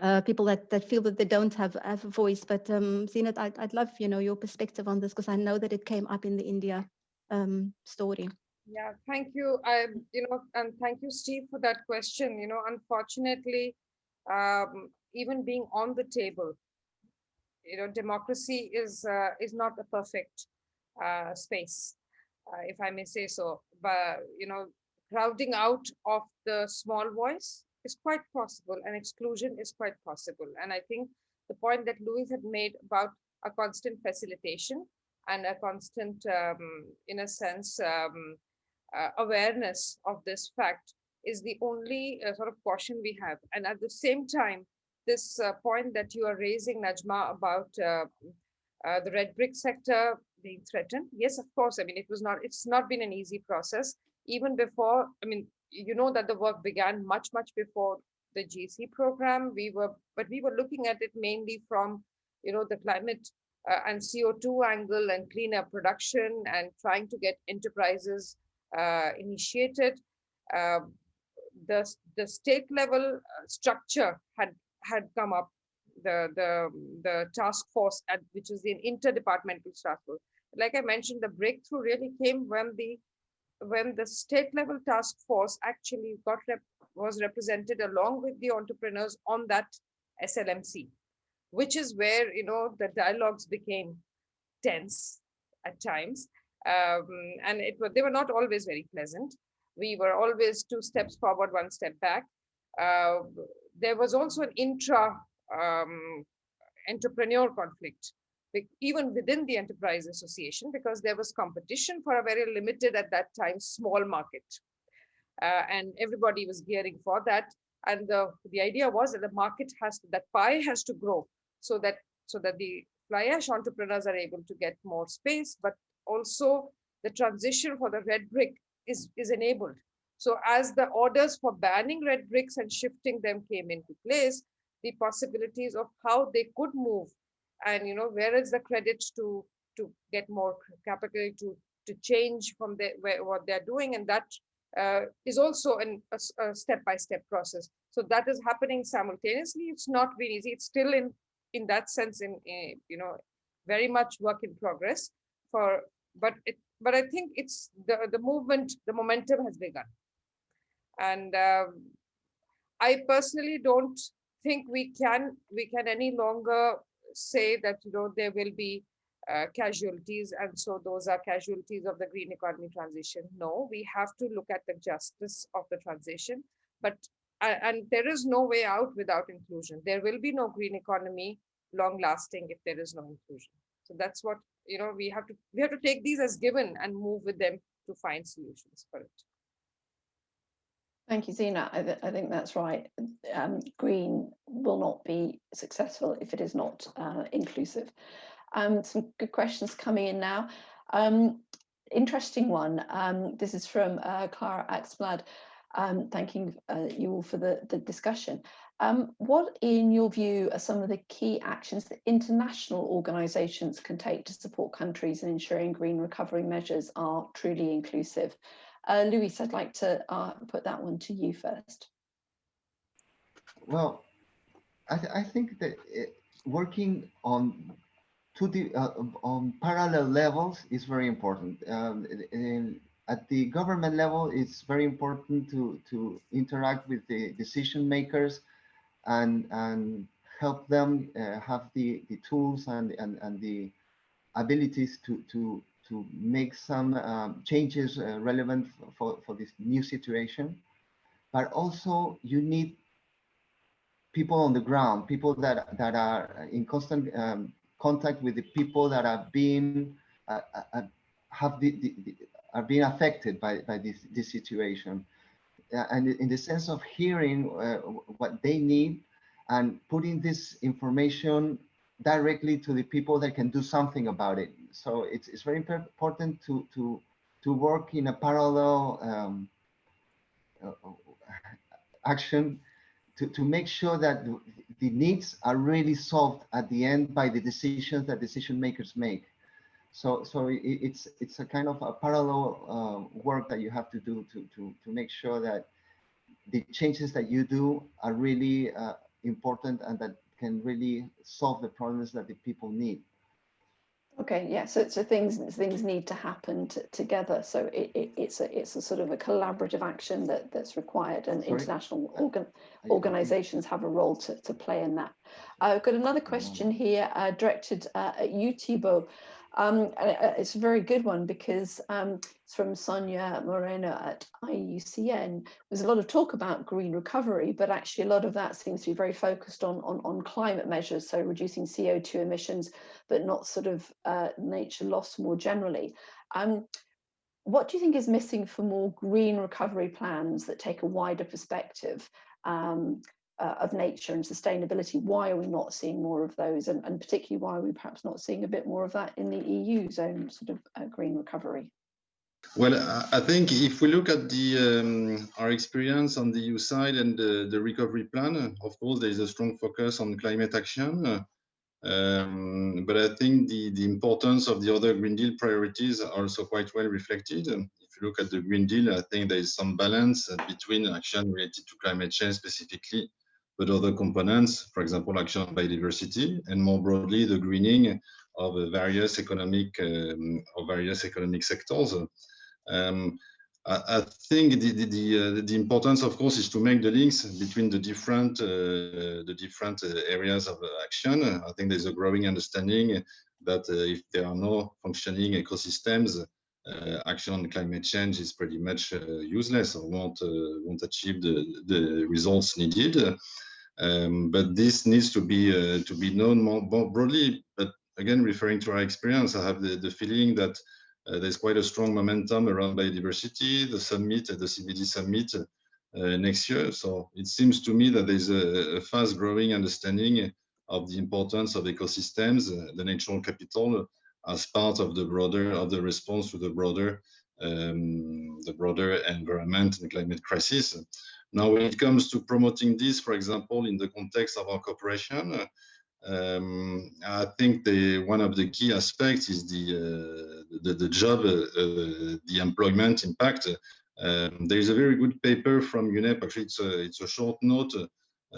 uh, people that, that feel that they don't have, have a voice. But um, Zeenat, I'd, I'd love you know your perspective on this because I know that it came up in the India um, story. Yeah, thank you. I, you know, and thank you, Steve, for that question. You know, unfortunately, um, even being on the table, you know, democracy is uh, is not a perfect uh, space uh, if I may say so, but you know, crowding out of the small voice is quite possible and exclusion is quite possible. And I think the point that Luis had made about a constant facilitation and a constant, um, in a sense, um, uh, awareness of this fact is the only uh, sort of caution we have. And at the same time, this uh, point that you are raising, Najma, about uh, uh, the red brick sector being threatened. Yes, of course. I mean, it was not, it's not been an easy process. Even before, I mean, you know that the work began much, much before the GC program. We were, but we were looking at it mainly from, you know, the climate uh, and CO2 angle and cleaner production and trying to get enterprises uh, initiated. Uh, the, the state level uh, structure had had come up the the the task force at which is an interdepartmental task force. Like I mentioned, the breakthrough really came when the when the state level task force actually got rep, was represented along with the entrepreneurs on that SLMC, which is where you know the dialogues became tense at times, um, and it they were not always very pleasant. We were always two steps forward, one step back. Uh, there was also an intra um, entrepreneur conflict, even within the enterprise association, because there was competition for a very limited at that time small market. uh, and everybody was gearing for that. And the, the idea was that the market has to, that pie has to grow so that so that the fly ash entrepreneurs are able to get more space, but also the transition for the red brick is, is enabled. So as the orders for banning red bricks and shifting them came into place, the possibilities of how they could move and you know where is the credit to to get more capital to to change from the, where, what they're doing. And that uh, is also an, a step-by-step -step process. So that is happening simultaneously. It's not been easy. It's still in in that sense in, in you know very much work in progress for but it but i think it's the the movement the momentum has begun. And um, i personally don't think we can we can any longer say that you know there will be uh, casualties and so those are casualties of the green economy transition. No we have to look at the justice of the transition but uh, and there is no way out without inclusion. There will be no green economy long lasting if there is no inclusion. So that's what you know we have to we have to take these as given and move with them to find solutions for it Thank you, Zeenat. I, th I, think that's right. Um, green will not be successful if it is not uh, inclusive. Um, some good questions coming in now. Um, interesting one. Um, this is from uh, Clara Axblad, um, thanking uh, you all for the, the discussion. Um, what, in your view, are some of the key actions that international organisations can take to support countries in ensuring green recovery measures are truly inclusive? Uh, Luis, I'd like to uh, put that one to you first. Well, I, th I think that it, working on two uh, on parallel levels is very important. Um, in, at the government level, it's very important to to interact with the decision makers and and help them uh, have the the tools and and and the abilities to to to make some um, changes uh, relevant for, for this new situation. But also you need people on the ground, people that, that are in constant um, contact with the people that are being, uh, uh, uh have the, the, the, are being affected by, by this, this situation. Uh, and in the sense of hearing uh, what they need and putting this information directly to the people that can do something about it. So it's, it's very important to, to, to work in a parallel um, uh, action to, to make sure that the, needs are really solved at the end by the decisions that decision makers make. So, so it, it's it's a kind of a parallel uh, work that you have to do to, to, to make sure that the changes that you do are really uh, important and that can really solve the problems that the people need. Okay, yeah. So, so things things need to happen together. So it, it, it's a it's a sort of a collaborative action that that's required, and international organ, organisations have a role to to play in that. I've got another question here uh, directed uh, at you, Thibault. Um, uh, it's a very good one because um, it's from Sonia Moreno at IUCN. There's a lot of talk about green recovery, but actually a lot of that seems to be very focused on, on, on climate measures, so reducing CO2 emissions, but not sort of uh, nature loss more generally. Um, what do you think is missing for more green recovery plans that take a wider perspective? Um, uh, of nature and sustainability. Why are we not seeing more of those? And, and, particularly, why are we perhaps not seeing a bit more of that in the EU's own sort of uh, green recovery? Well, I think if we look at the um, our experience on the EU side and the, the, recovery plan, of course, there is a strong focus on climate action. Um, but I think the, the importance of the other Green Deal priorities are also quite well reflected. If you look at the Green Deal, I think there is some balance between action related to climate change specifically but other components, for example, action on biodiversity, and more broadly, the greening of various economic um, of various economic sectors. Um, I, I, think the the, the, uh, the, importance, of course, is to make the links between the different uh, the different uh, areas of action. I think there's a growing understanding that uh, if there are no functioning ecosystems, uh, action on climate change is pretty much uh, useless or won't won't achieve the the results needed. Um, but this needs to be uh, to be known more, broadly. But again, referring to our experience, I have the, the feeling that uh, there's quite a strong momentum around biodiversity, the summit, the CBD summit uh, next year. So it seems to me that there's a, a fast growing understanding of the importance of ecosystems, uh, the natural capital, as part of the broader of the response to the broader um, the broader environment and climate crisis. Now, when it comes to promoting this, for example, in the context of our cooperation, um, I think the one of the key aspects is the uh, the, the, job, uh, uh, the employment impact. Um, there is a very good paper from UNEP. Actually, it's a it's a short note,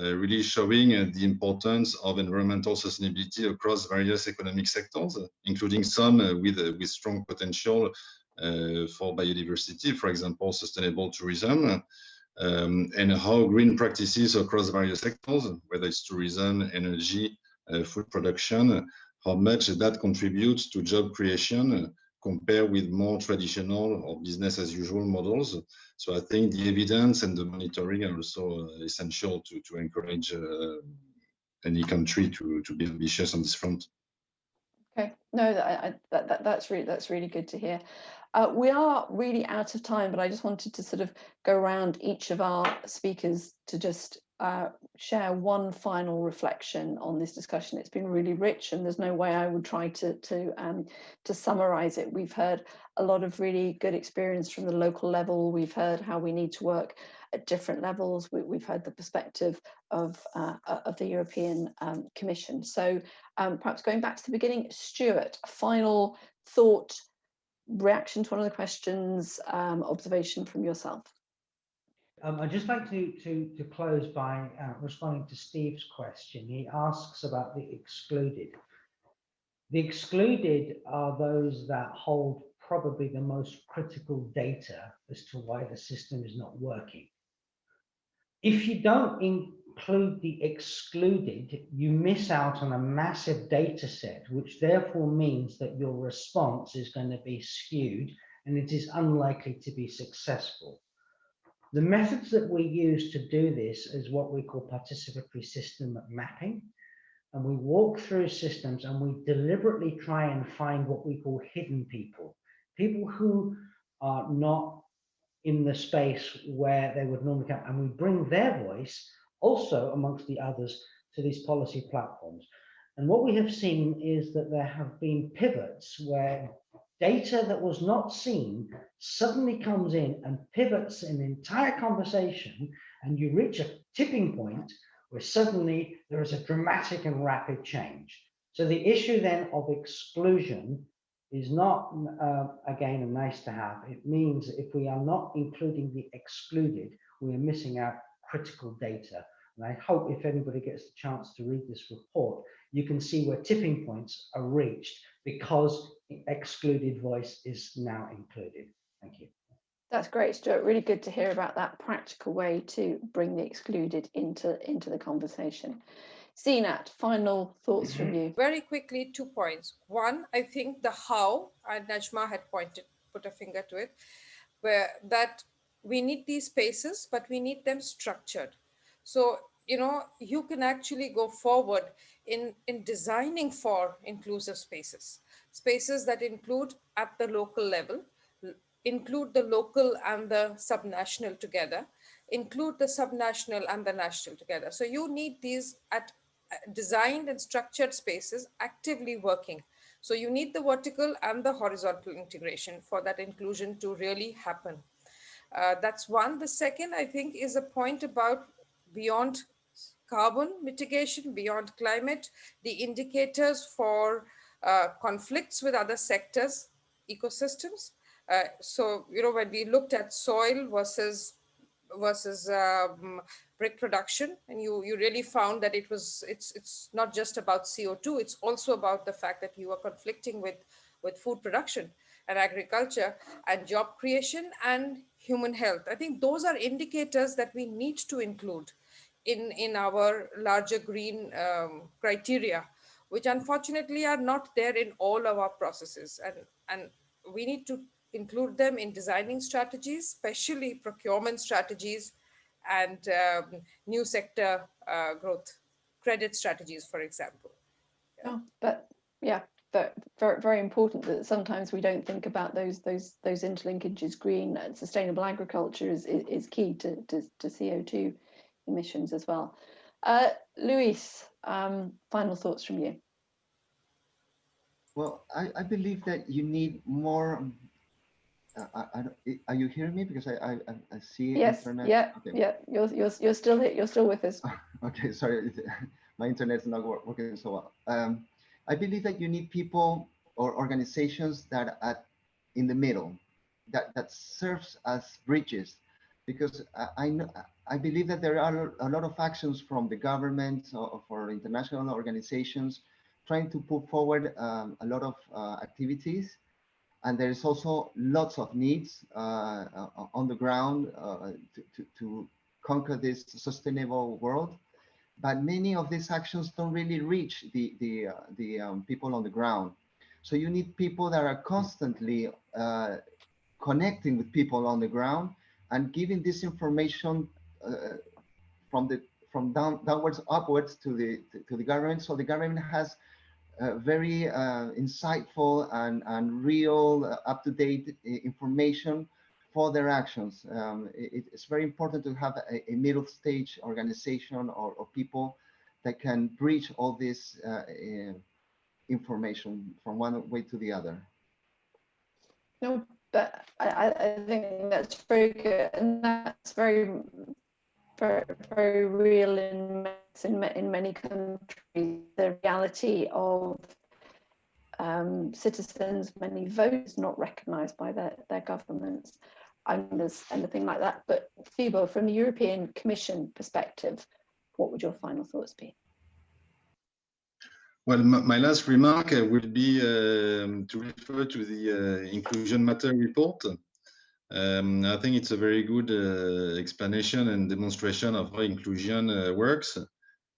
really showing uh, the importance of environmental sustainability across various economic sectors, including some uh, with with strong potential for biodiversity, for example, sustainable tourism. Um, and how green practices across various sectors, whether it's tourism, energy, uh, food production, how much that contributes to job creation uh, compared with more traditional or business as usual models. So I think the evidence and the monitoring are also uh, essential to, to encourage any country to, to be ambitious on this front. Okay, no, that, that, that, that's really that's really good to hear. Uh, we are really out of time, but I just wanted to sort of go around each of our speakers to just uh, share one final reflection on this discussion. It's been really rich and there's no way I would try to, to, um, to summarize it. We've heard a lot of really good experience from the local level. We've heard how we need to work at different levels. We, have heard the perspective of, uh, of the European um, Commission. So um, perhaps going back to the beginning, Stuart, final thought, reaction to one of the questions, um, observation from yourself. Um, I'd just like to, to, to close by uh, responding to Steve's question. He asks about the excluded. The excluded are those that hold probably the most critical data as to why the system is not working. If you don't include the excluded, you miss out on a massive data set, which therefore means that your response is going to be skewed and it is unlikely to be successful. The methods that we use to do this is what we call participatory system mapping. And we walk through systems and we deliberately try and find what we call hidden people, people who are not in the space where they would normally come. And we bring their voice also amongst the others to these policy platforms. And what we have seen is that there have been pivots where data that was not seen suddenly comes in and pivots an entire conversation and you reach a tipping point where suddenly there is a dramatic and rapid change. So the issue then of exclusion is not, uh, again, a nice to have. It means if we are not including the excluded, we are missing out critical data. And I hope if anybody gets the chance to read this report, you can see where tipping points are reached because excluded voice is now included. Thank you. That's great, Stuart. Really good to hear about that practical way to bring the excluded into, into the conversation. Zeenat, final thoughts from mm-hmm. you. Very quickly, two points. One, I think the how, and Najma had pointed, put a finger to it, where that we need these spaces, but we need them structured. So, you know, you can actually go forward in, in designing for inclusive spaces, spaces that include at the local level, include the local and the subnational together, include the subnational and the national together. So you need these at uh, designed and structured spaces actively working. So you need the vertical and the horizontal integration for that inclusion to really happen. Uh, that's one. The second, I think, is a point about beyond carbon mitigation, beyond climate, the indicators for uh, conflicts with other sectors, ecosystems. Uh, so, you know, when we looked at soil versus versus um, brick production, and you you really found that it was it's it's not just about CO2, it's also about the fact that you are conflicting with with food production and agriculture and job creation and human health. I think those are indicators that we need to include in, in our larger green um, criteria, which unfortunately are not there in all of our processes. And, and we need to include them in designing strategies, especially procurement strategies and um, new sector uh, growth credit strategies, for example. Yeah. Oh, but yeah, but very, very important that sometimes we don't think about those those those interlinkages. Green and sustainable agriculture is is, is key to, to, to CO2 emissions as well. Uh, Luis, um, final thoughts from you. Well, I, I believe that you need more. Uh, I, I, are you hearing me? Because I I, I- see Yes, internet. yeah, Okay. yeah. You're you're you're still here. You're still with us. Okay, sorry, my internet's not wor- working so well. Um, I believe that you need people or organizations that are in the middle, that that serves as bridges, because I, I know I believe that there are a lot of actions from the government or international organizations trying to put forward um, a lot of uh, activities, and there is also lots of needs uh, on the ground uh, to, to, to conquer this sustainable world but many of these actions don't really reach the the uh, the um, people on the ground. So you need people that are constantly uh, connecting with people on the ground and giving this information uh, from the from down downwards upwards to the to, the government. So the government has uh, very uh, insightful and and real uh, up to date information for their actions. Um, it, it's very important to have a, a middle stage organization or, or, people that can bridge all this uh, uh, information from one way to the other. No, but I, I think that's very good, and that's very, very, very real in in, in many countries. The reality of um, citizens, many votes not recognised by their, their governments and there's anything like that. But Thibault, from the European Commission perspective, what would your final thoughts be? Well, my, last remark uh, will be um, to refer to the uh, Inclusion Matter report. Um, I think it's a very good uh, explanation and demonstration of how inclusion uh, works.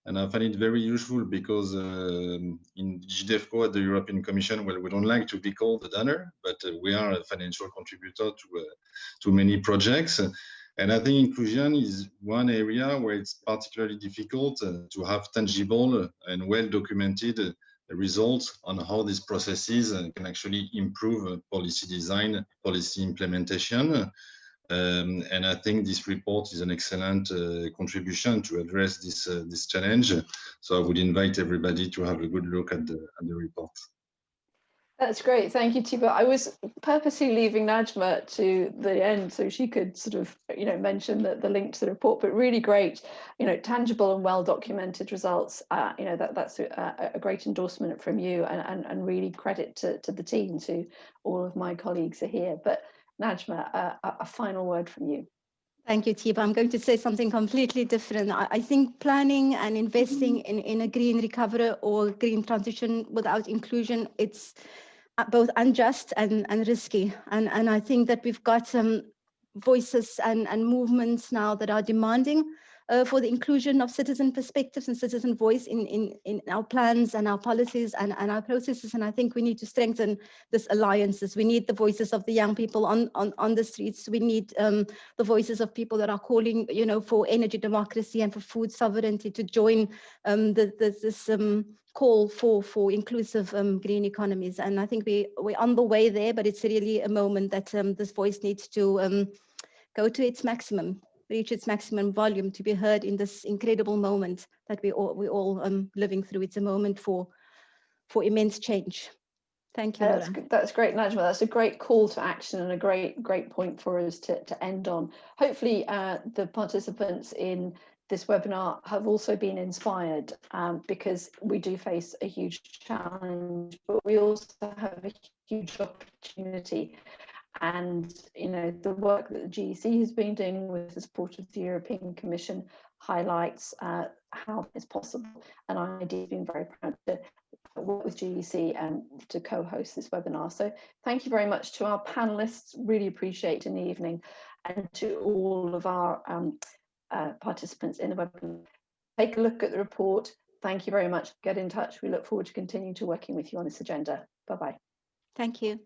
And I find it very useful because um, in DG DEVCO at the European Commission, well, we don't like to be called a donor, but uh, we are a financial contributor to, uh, to many projects. And I think inclusion is one area where it's particularly difficult uh, to have tangible and well-documented results on how these processes can actually improve policy design, policy implementation. Um, and I think this report is an excellent uh, contribution to address this uh, this challenge. So I would invite everybody to have a good look at the at the report. That's great, thank you, Thibault. I was purposely leaving Najma to the end so she could sort of, you know, mention the, the link to the report, but really great, you know, tangible and well documented results. Uh, you know, that that's a, a, great endorsement from you and, and, and really credit to, to the team, to all of my colleagues are here. But Najma, uh, a final word from you. Thank you, Thibault. I'm going to say something completely different. I, I think planning and investing in, in a green recovery or green transition without inclusion, it's Uh, both unjust and, and risky. And, and I think that we've got some voices and, and movements now that are demanding uh, for the inclusion of citizen perspectives and citizen voice in, in, in our plans and our policies and, and our processes. And I think we need to strengthen this alliances. We need the voices of the young people on, on, on the streets. We need um, the voices of people that are calling, you know, for energy democracy and for food sovereignty to join um, the, the, this um, call for for inclusive um, green economies. And I think we we're on the way there, but it's really a moment that um, this voice needs to um, go to its maximum reach its maximum volume to be heard in this incredible moment that we all we all um living through. It's a moment for for immense change. Thank you. That's, that's great, Najma. That's a great call to action and a great, great point for us to, to end on. Hopefully uh, the participants in this webinar have also been inspired um, because we do face a huge challenge, but we also have a huge opportunity and you know the work that the GEC has been doing with the support of the European Commission highlights uh, how it's possible. And has been very proud to work with GEC and to co-host this webinar. So thank you very much to our panelists, really appreciate in the evening, and to all of our um, uh, participants in the webinar. Take a look at the report. Thank you very much. Get in touch. We look forward to continuing to working with you on this agenda. Bye-bye. Thank you.